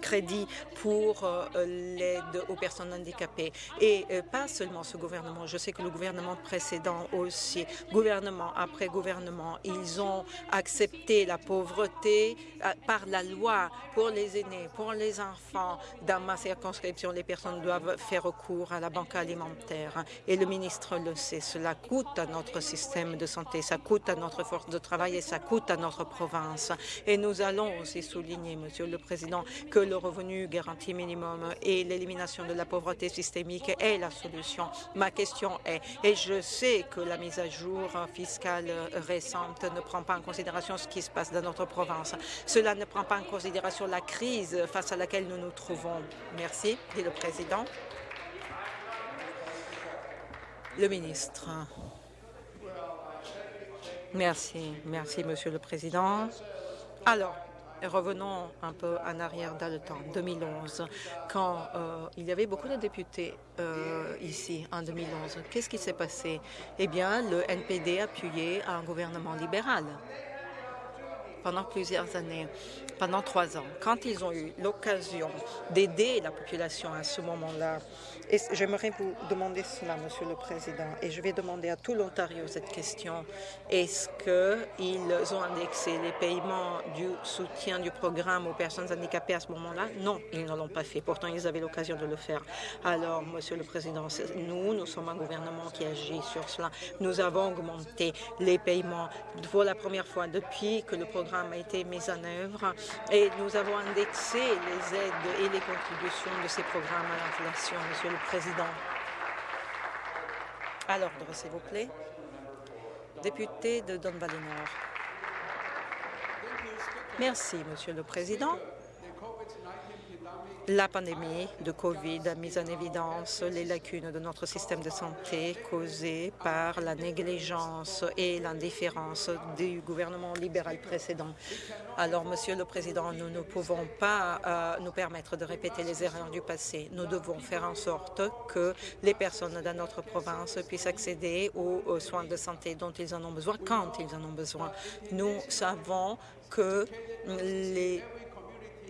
crédit pour euh, l'aide aux personnes handicapées. Et euh, pas seulement ce gouvernement, je sais que le gouvernement précédent aussi, gouvernement après gouvernement, ils ont accepté la pauvreté euh, par la loi pour les aînés, pour les enfants. Dans ma circonscription, les personnes doivent faire recours à la banque alimentaire. Et le ministre le sait, cela coûte à notre système de santé, ça coûte à notre force de travail et ça coûte à notre province. Et nous allons aussi souligner, Monsieur le Président, que le revenu garanti minimum et l'élimination de la pauvreté systémique est la solution. Ma question est, et je sais que la mise à jour fiscale récente ne prend pas en considération ce qui se passe dans notre province. Cela ne prend pas en considération la crise face à laquelle nous nous trouvons. Merci, dit le Président? Le ministre. Merci. Merci, Monsieur le Président. Alors, revenons un peu en arrière dans le temps, 2011, quand euh, il y avait beaucoup de députés euh, ici en 2011. Qu'est-ce qui s'est passé? Eh bien, le NPD appuyait un gouvernement libéral pendant plusieurs années, pendant trois ans. Quand ils ont eu l'occasion d'aider la population à ce moment-là, j'aimerais vous demander cela, Monsieur le Président, et je vais demander à tout l'Ontario cette question. Est-ce qu'ils ont indexé les paiements du soutien du programme aux personnes handicapées à ce moment-là? Non, ils ne l'ont pas fait. Pourtant, ils avaient l'occasion de le faire. Alors, Monsieur le Président, nous, nous sommes un gouvernement qui agit sur cela. Nous avons augmenté les paiements pour la première fois depuis que le programme a été mis en œuvre et nous avons indexé les aides et les contributions de ces programmes à l'inflation, Monsieur le Président. À l'ordre, s'il vous plaît. Député de Don Valley Nord. Merci, Monsieur le Président. La pandémie de COVID a mis en évidence les lacunes de notre système de santé causées par la négligence et l'indifférence du gouvernement libéral précédent. Alors, Monsieur le Président, nous ne pouvons pas euh, nous permettre de répéter les erreurs du passé. Nous devons faire en sorte que les personnes dans notre province puissent accéder aux soins de santé dont ils en ont besoin quand ils en ont besoin. Nous savons que les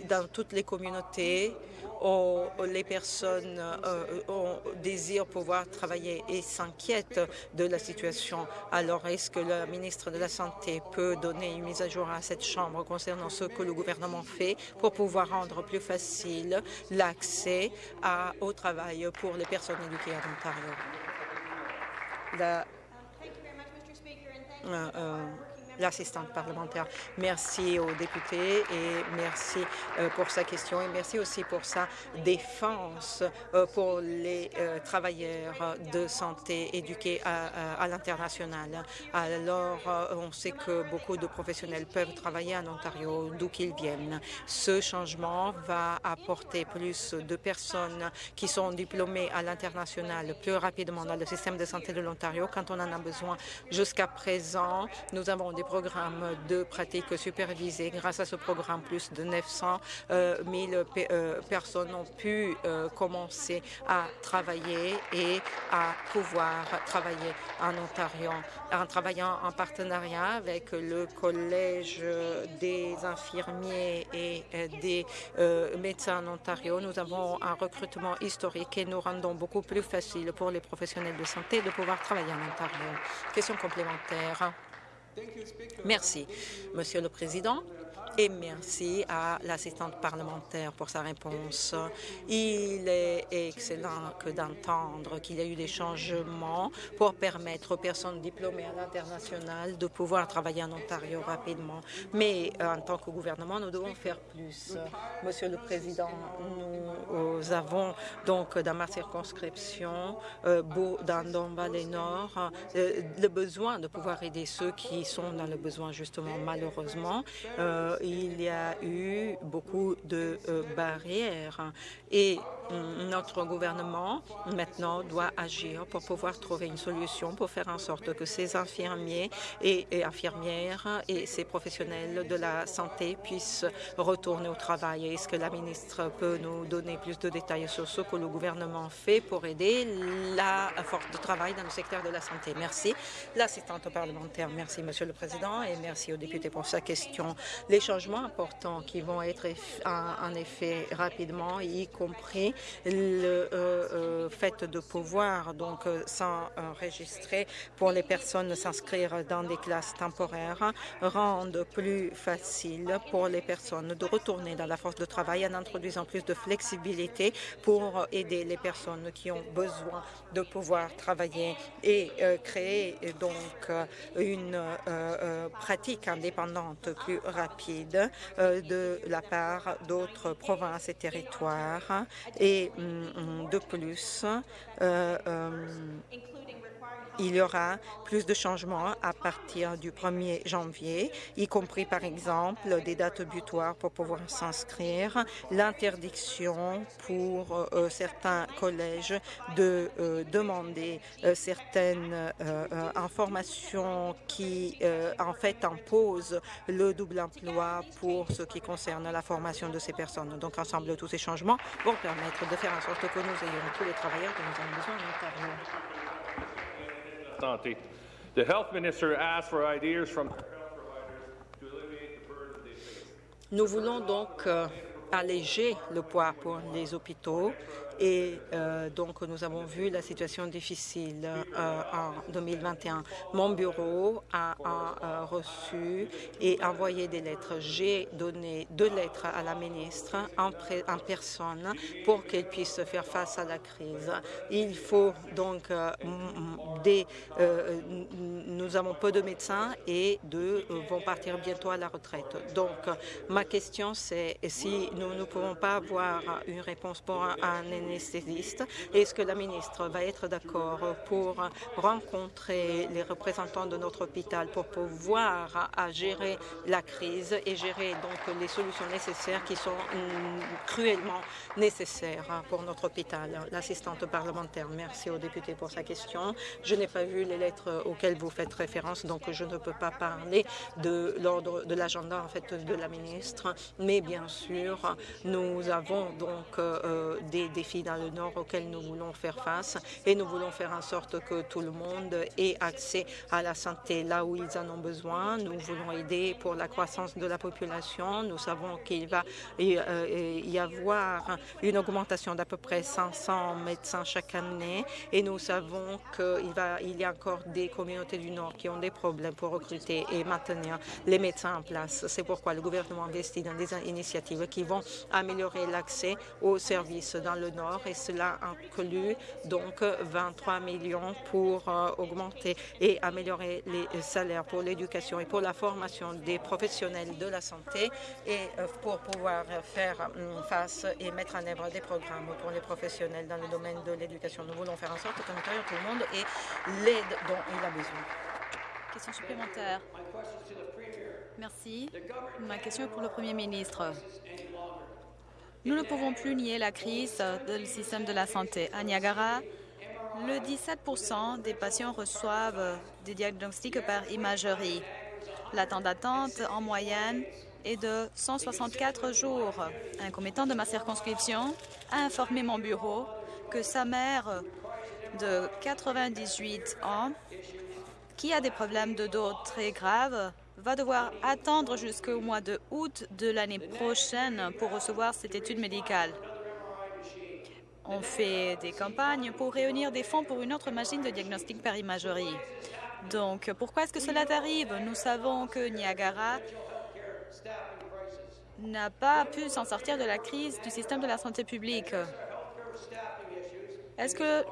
dans toutes les communautés, les personnes euh, désirent pouvoir travailler et s'inquiètent de la situation. Alors, est-ce que le ministre de la Santé peut donner une mise à jour à cette Chambre concernant ce que le gouvernement fait pour pouvoir rendre plus facile l'accès au travail pour les personnes éduquées en Ontario? L'assistante parlementaire. Merci aux députés et merci euh, pour sa question et merci aussi pour sa défense euh, pour les euh, travailleurs de santé éduqués à, l'international. Alors, on sait que beaucoup de professionnels peuvent travailler en Ontario, d'où qu'ils viennent. Ce changement va apporter plus de personnes qui sont diplômées à l'international plus rapidement dans le système de santé de l'Ontario quand on en a besoin. Jusqu'à présent, nous avons des programmes de pratiques supervisées. Grâce à ce programme, plus de 900 000 personnes ont pu commencer à travailler et à pouvoir travailler en Ontario en travaillant en partenariat avec le Collège des infirmiers et des médecins en Ontario. Nous avons un recrutement historique et nous rendons beaucoup plus facile pour les professionnels de santé de pouvoir travailler en Ontario. Question complémentaire. Merci, Monsieur le Président et merci à l'assistante parlementaire pour sa réponse. Il est excellent que d'entendre qu'il y a eu des changements pour permettre aux personnes diplômées à l'international de pouvoir travailler en Ontario rapidement. Mais euh, en tant que gouvernement, nous devons faire plus. Monsieur le Président, nous avons donc dans ma circonscription, euh, dans Don Valley Nord, euh, le besoin de pouvoir aider ceux qui sont dans le besoin justement malheureusement il y a eu beaucoup de euh, barrières et notre gouvernement maintenant doit agir pour pouvoir trouver une solution pour faire en sorte que ces infirmiers et, infirmières et ces professionnels de la santé puissent retourner au travail. Est-ce que la ministre peut nous donner plus de détails sur ce que le gouvernement fait pour aider la force de travail dans le secteur de la santé? Merci. L'assistante parlementaire, merci Monsieur le Président et merci aux députés pour sa question. Les changements importants qui vont être en effet rapidement, y compris le euh, euh, fait de pouvoir donc euh, s'enregistrer pour les personnes s'inscrire dans des classes temporaires rendent plus facile pour les personnes de retourner dans la force de travail en introduisant plus de flexibilité pour aider les personnes qui ont besoin de pouvoir travailler et créer donc une pratique indépendante plus rapide de la part d'autres provinces et territoires. Et mm, de plus, euh, euh, il y aura plus de changements à partir du 1er janvier, y compris par exemple des dates butoirs pour pouvoir s'inscrire, l'interdiction pour euh, certains collèges de euh, demander euh, certaines informations qui en fait imposent le double emploi pour ce qui concerne la formation de ces personnes. Donc ensemble, tous ces changements vont permettre de faire en sorte que nous ayons tous les travailleurs que nous avons besoin en Ontario. Santé. The health minister asked for ideas from Nous voulons donc euh, alléger le poids pour les hôpitaux et euh, donc, nous avons vu la situation difficile euh, en 2021. Mon bureau a, euh, reçu et envoyé des lettres. J'ai donné deux lettres à la ministre en, en personne pour qu'elle puisse faire face à la crise. Il faut donc des... nous avons peu de médecins et deux vont partir bientôt à la retraite. Donc, ma question, c'est si nous ne pouvons pas avoir une réponse pour un, un est-ce que la ministre va être d'accord pour rencontrer les représentants de notre hôpital pour pouvoir gérer la crise et gérer donc les solutions nécessaires qui sont mm, cruellement nécessaires pour notre hôpital? L'assistante parlementaire, merci au député pour sa question. Je n'ai pas vu les lettres auxquelles vous faites référence, donc je ne peux pas parler de l'ordre de l'agenda en fait de la ministre, mais bien sûr, nous avons donc euh, des défis dans le Nord auquel nous voulons faire face et nous voulons faire en sorte que tout le monde ait accès à la santé là où ils en ont besoin. Nous voulons aider pour la croissance de la population. Nous savons qu'il va y euh, avoir une augmentation d'à peu près 500 médecins chaque année et nous savons qu'il il y a encore des communautés du Nord qui ont des problèmes pour recruter et maintenir les médecins en place. C'est pourquoi le gouvernement investit dans des initiatives qui vont améliorer l'accès aux services dans le Nord et cela inclut donc 23 millions pour euh, augmenter et améliorer les salaires pour l'éducation et pour la formation des professionnels de la santé et euh, pour pouvoir faire hum, face et mettre en œuvre des programmes pour les professionnels dans le domaine de l'éducation. Nous voulons faire en sorte qu'à l'intérieur tout le monde ait l'aide dont il a besoin. Question supplémentaire. Merci. Ma question est pour le Premier ministre. Nous ne pouvons plus nier la crise du système de la santé. À Niagara, le 17% des patients reçoivent des diagnostics par imagerie. La temps d'attente en moyenne est de 164 jours. Un commettant de ma circonscription a informé mon bureau que sa mère de 98 ans, qui a des problèmes de dos très graves, va devoir attendre jusqu'au mois de août de l'année prochaine pour recevoir cette étude médicale. On fait des campagnes pour réunir des fonds pour une autre machine de diagnostic par imagerie. Donc, pourquoi est-ce que cela arrive? Nous savons que Niagara n'a pas pu s'en sortir de la crise du système de la santé publique. Est-ce que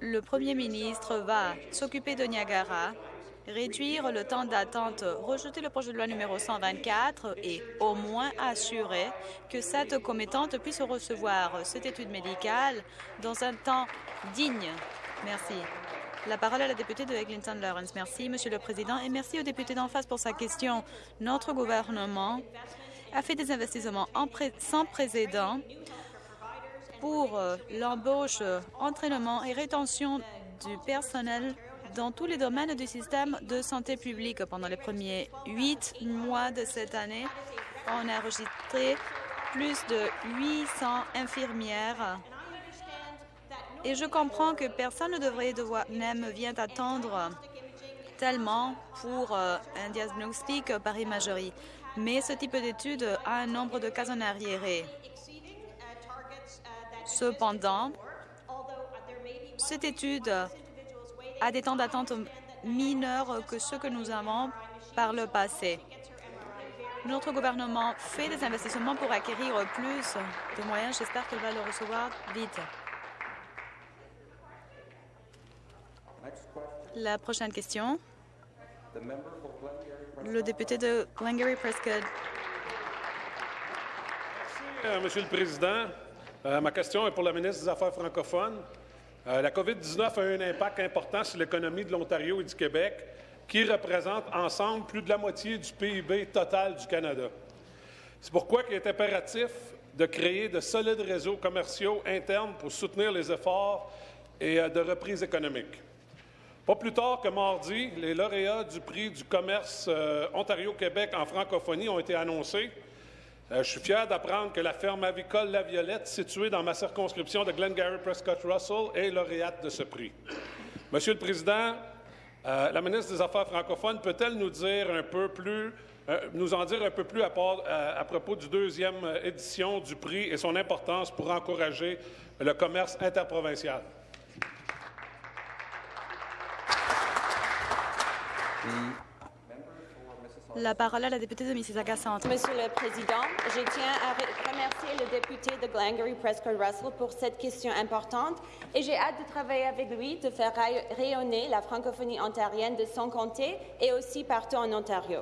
le premier ministre va s'occuper de Niagara, réduire le temps d'attente, rejeter le projet de loi numéro 124 et au moins assurer que cette commettante puisse recevoir cette étude médicale dans un temps digne? Merci. La parole à la députée de Eglinton Lawrence. Merci, Monsieur le Président, et merci au député d'en face pour sa question. Notre gouvernement a fait des investissements sans précédent pour euh, l'embauche, entraînement et rétention du personnel dans tous les domaines du système de santé publique. Pendant les premiers huit mois de cette année, on a enregistré plus de 800 infirmières. Et je comprends que personne ne devrait devoir, même vient attendre tellement pour euh, un diagnostic par imagerie. Mais ce type d'étude a un nombre de cas en arriéré. Cependant, cette étude a des temps d'attente mineurs que ceux que nous avons par le passé. Notre gouvernement fait des investissements pour acquérir plus de moyens. J'espère qu'elle va le recevoir vite. La prochaine question. Le député de Glengarry Prescott. Merci, Monsieur le Président. Euh, ma question est pour la ministre des Affaires francophones. Euh, la COVID-19 a eu un impact important sur l'économie de l'Ontario et du Québec, qui représentent ensemble plus de la moitié du PIB total du Canada. C'est pourquoi il est impératif de créer de solides réseaux commerciaux internes pour soutenir les efforts et euh, de reprise économique. Pas plus tard que mardi, les lauréats du prix du commerce Ontario-Québec en francophonie ont été annoncés. Euh, je suis fier d'apprendre que la ferme avicole La Violette, située dans ma circonscription de Glengarry Prescott Russell, est lauréate de ce prix. Monsieur le Président, euh, la ministre des Affaires francophones peut-elle nous dire un peu plus, euh, nous en dire un peu plus à, à propos du deuxième édition du prix et son importance pour encourager le commerce interprovincial? La parole à la députée de Mississauga Centre. Monsieur le Président, je tiens à remercier le député de Glengarry Prescott Russell pour cette question importante et j'ai hâte de travailler avec lui de faire rayonner la francophonie ontarienne de son comté et aussi partout en Ontario.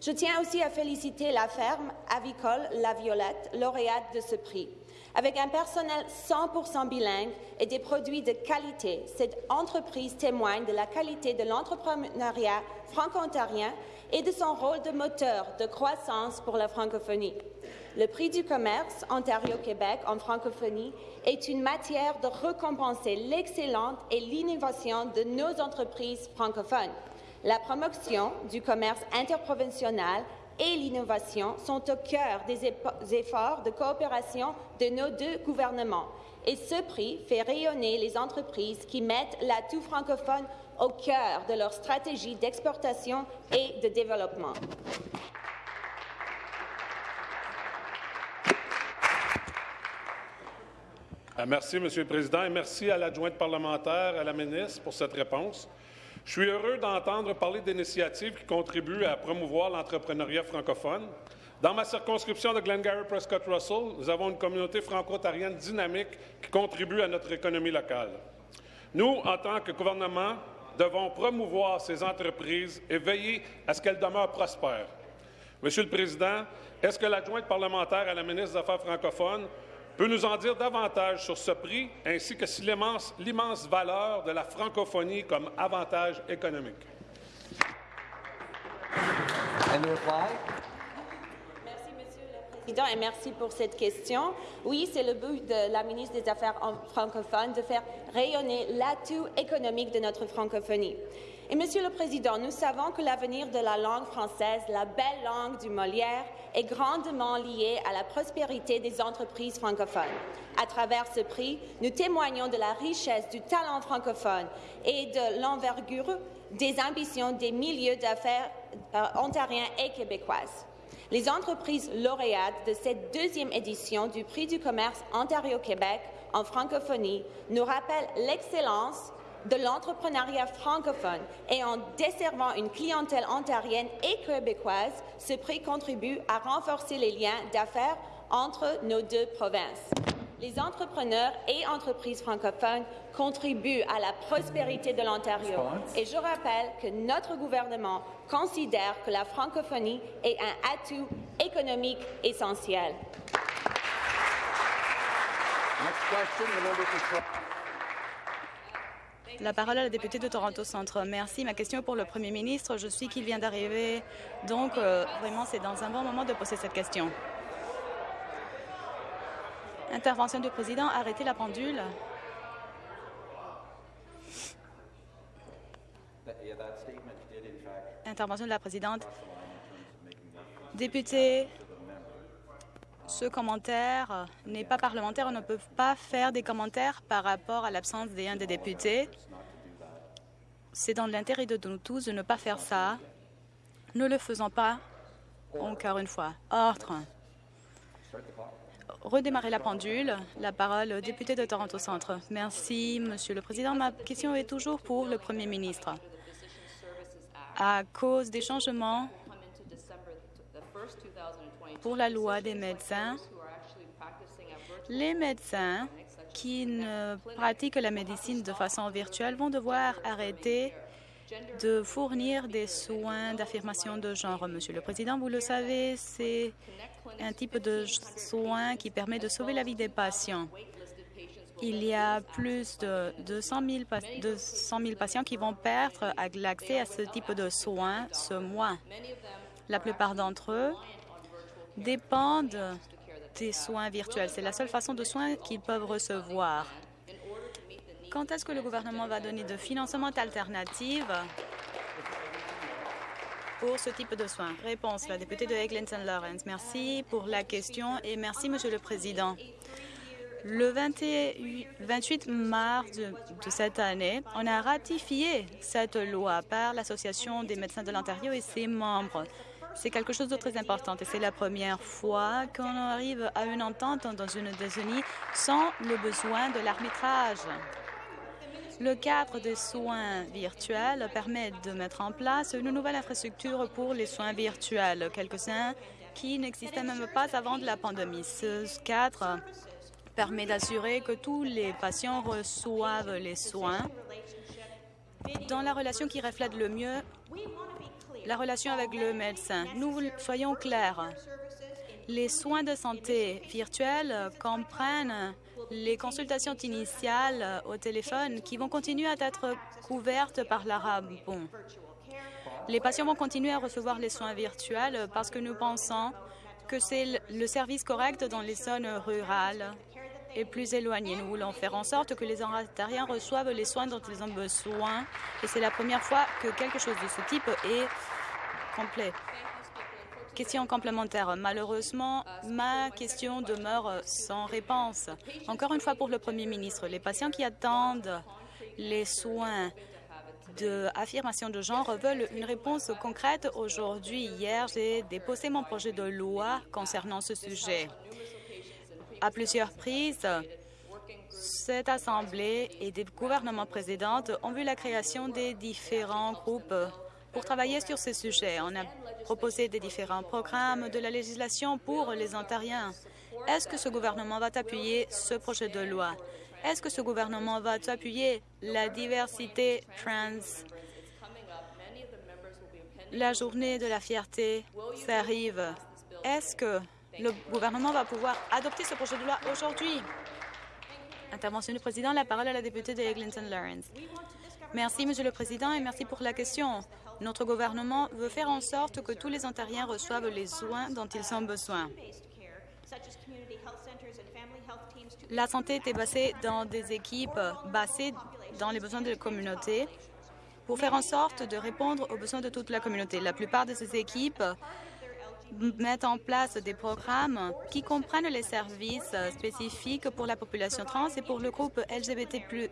Je tiens aussi à féliciter la ferme avicole La Violette, lauréate de ce prix. Avec un personnel 100% bilingue et des produits de qualité, cette entreprise témoigne de la qualité de l'entrepreneuriat franco-ontarien et de son rôle de moteur de croissance pour la francophonie. Le prix du commerce Ontario-Québec en francophonie est une matière de récompenser l'excellence et l'innovation de nos entreprises francophones. La promotion du commerce interprovincial et l'innovation sont au cœur des efforts de coopération de nos deux gouvernements. Et ce prix fait rayonner les entreprises qui mettent l'atout francophone au cœur de leur stratégie d'exportation et de développement. Ah, merci, Monsieur le Président, et merci à l'adjointe parlementaire, à la ministre, pour cette réponse. Je suis heureux d'entendre parler d'initiatives qui contribuent à promouvoir l'entrepreneuriat francophone. Dans ma circonscription de Glengarry Prescott Russell, nous avons une communauté franco-ontarienne dynamique qui contribue à notre économie locale. Nous, en tant que gouvernement, devons promouvoir ces entreprises et veiller à ce qu'elles demeurent prospères. Monsieur le Président, est-ce que l'adjointe parlementaire à la ministre des Affaires francophones peut nous en dire davantage sur ce prix ainsi que sur l'immense valeur de la francophonie comme avantage économique? et merci pour cette question. Oui, c'est le but de la ministre des Affaires francophones de faire rayonner l'atout économique de notre francophonie. Monsieur le Président, nous savons que l'avenir de la langue française, la belle langue du Molière, est grandement lié à la prospérité des entreprises francophones. À travers ce prix, nous témoignons de la richesse du talent francophone et de l'envergure des ambitions des milieux d'affaires euh, ontariens et québécoises. Les entreprises lauréates de cette deuxième édition du Prix du commerce Ontario-Québec en francophonie nous rappellent l'excellence de l'entrepreneuriat francophone et en desservant une clientèle ontarienne et québécoise, ce prix contribue à renforcer les liens d'affaires entre nos deux provinces. Les entrepreneurs et entreprises francophones contribuent à la prospérité de l'Ontario. Et je rappelle que notre gouvernement considère que la francophonie est un atout économique essentiel. La parole à la députée de Toronto Centre. Merci. Ma question est pour le premier ministre. Je suis qu'il vient d'arriver. Donc, euh, vraiment, c'est dans un bon moment de poser cette question. Intervention du président. Arrêtez la pendule. Intervention de la présidente. Député, ce commentaire n'est pas parlementaire. On ne peut pas faire des commentaires par rapport à l'absence d'un des députés. C'est dans l'intérêt de nous tous de ne pas faire ça. Ne le faisons pas encore une fois. Ordre. Redémarrer la pendule. La parole au député de Toronto Centre. Merci, Monsieur le Président. Ma question est toujours pour le Premier ministre. À cause des changements pour la loi des médecins, les médecins qui ne pratiquent la médecine de façon virtuelle vont devoir arrêter de fournir des soins d'affirmation de genre. Monsieur le Président, vous le savez, c'est un type de soin qui permet de sauver la vie des patients. Il y a plus de 200 000, 000 patients qui vont perdre l'accès à ce type de soins ce mois. La plupart d'entre eux dépendent des soins virtuels. C'est la seule façon de soins qu'ils peuvent recevoir. Quand est-ce que le gouvernement va donner de financement alternatif pour ce type de soins? Réponse, la députée de Eglinton Lawrence. Merci pour la question et merci, Monsieur le Président. Le 28 mars de, cette année, on a ratifié cette loi par l'Association des médecins de l'Ontario et ses membres. C'est quelque chose de très important et c'est la première fois qu'on arrive à une entente dans une décennie sans le besoin de l'arbitrage. Le cadre des soins virtuels permet de mettre en place une nouvelle infrastructure pour les soins virtuels, quelques-uns qui n'existaient même pas avant la pandémie. Ce cadre permet d'assurer que tous les patients reçoivent les soins dans la relation qui reflète le mieux la relation avec le médecin. Nous soyons clairs. Les soins de santé virtuels comprennent les consultations initiales au téléphone qui vont continuer à être couvertes par l'Arabon. Les patients vont continuer à recevoir les soins virtuels parce que nous pensons que c'est le service correct dans les zones rurales et plus éloignées. Nous voulons faire en sorte que les Ontariens reçoivent les soins dont ils ont besoin et c'est la première fois que quelque chose de ce type est complet. Question complémentaire. Malheureusement, ma question demeure sans réponse. Encore une fois pour le Premier ministre, les patients qui attendent les soins d'affirmation de, genre veulent une réponse concrète aujourd'hui. Hier, j'ai déposé mon projet de loi concernant ce sujet. À plusieurs prises, cette Assemblée et des gouvernements précédents ont vu la création des différents groupes pour travailler sur ces sujets. On a proposé des différents programmes de la législation pour les Ontariens. Est-ce que ce gouvernement va appuyer ce projet de loi? Est-ce que ce gouvernement va appuyer la diversité trans? La journée de la fierté s'arrive. Est-ce que le gouvernement va pouvoir adopter ce projet de loi aujourd'hui? Intervention du président. La parole à la députée de Eglinton Lawrence. Merci, Monsieur le Président, et merci pour la question. Notre gouvernement veut faire en sorte que tous les Ontariens reçoivent les soins dont ils ont besoin. La santé était basée dans des équipes basées dans les besoins de la communauté pour faire en sorte de répondre aux besoins de toute la communauté. La plupart de ces équipes mettent en place des programmes qui comprennent les services spécifiques pour la population trans et pour le groupe LGBTQ+.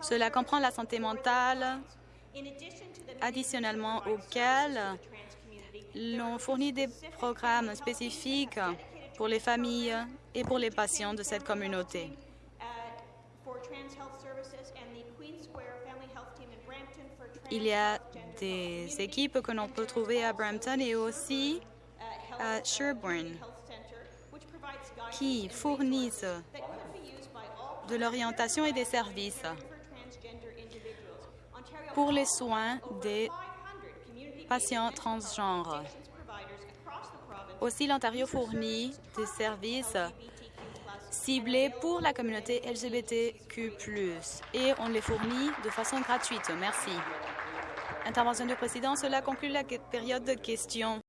Cela comprend la santé mentale, additionnellement auquel l'on fournit des programmes spécifiques pour les familles et pour les patients de cette communauté. Il y a des équipes que l'on peut trouver à Brampton et aussi à Sherbourne qui fournissent de l'orientation et des services pour les soins des patients transgenres. Aussi, l'Ontario fournit des services ciblés pour la communauté LGBTQ+, et on les fournit de façon gratuite. Merci. Intervention du président, cela conclut la période de questions.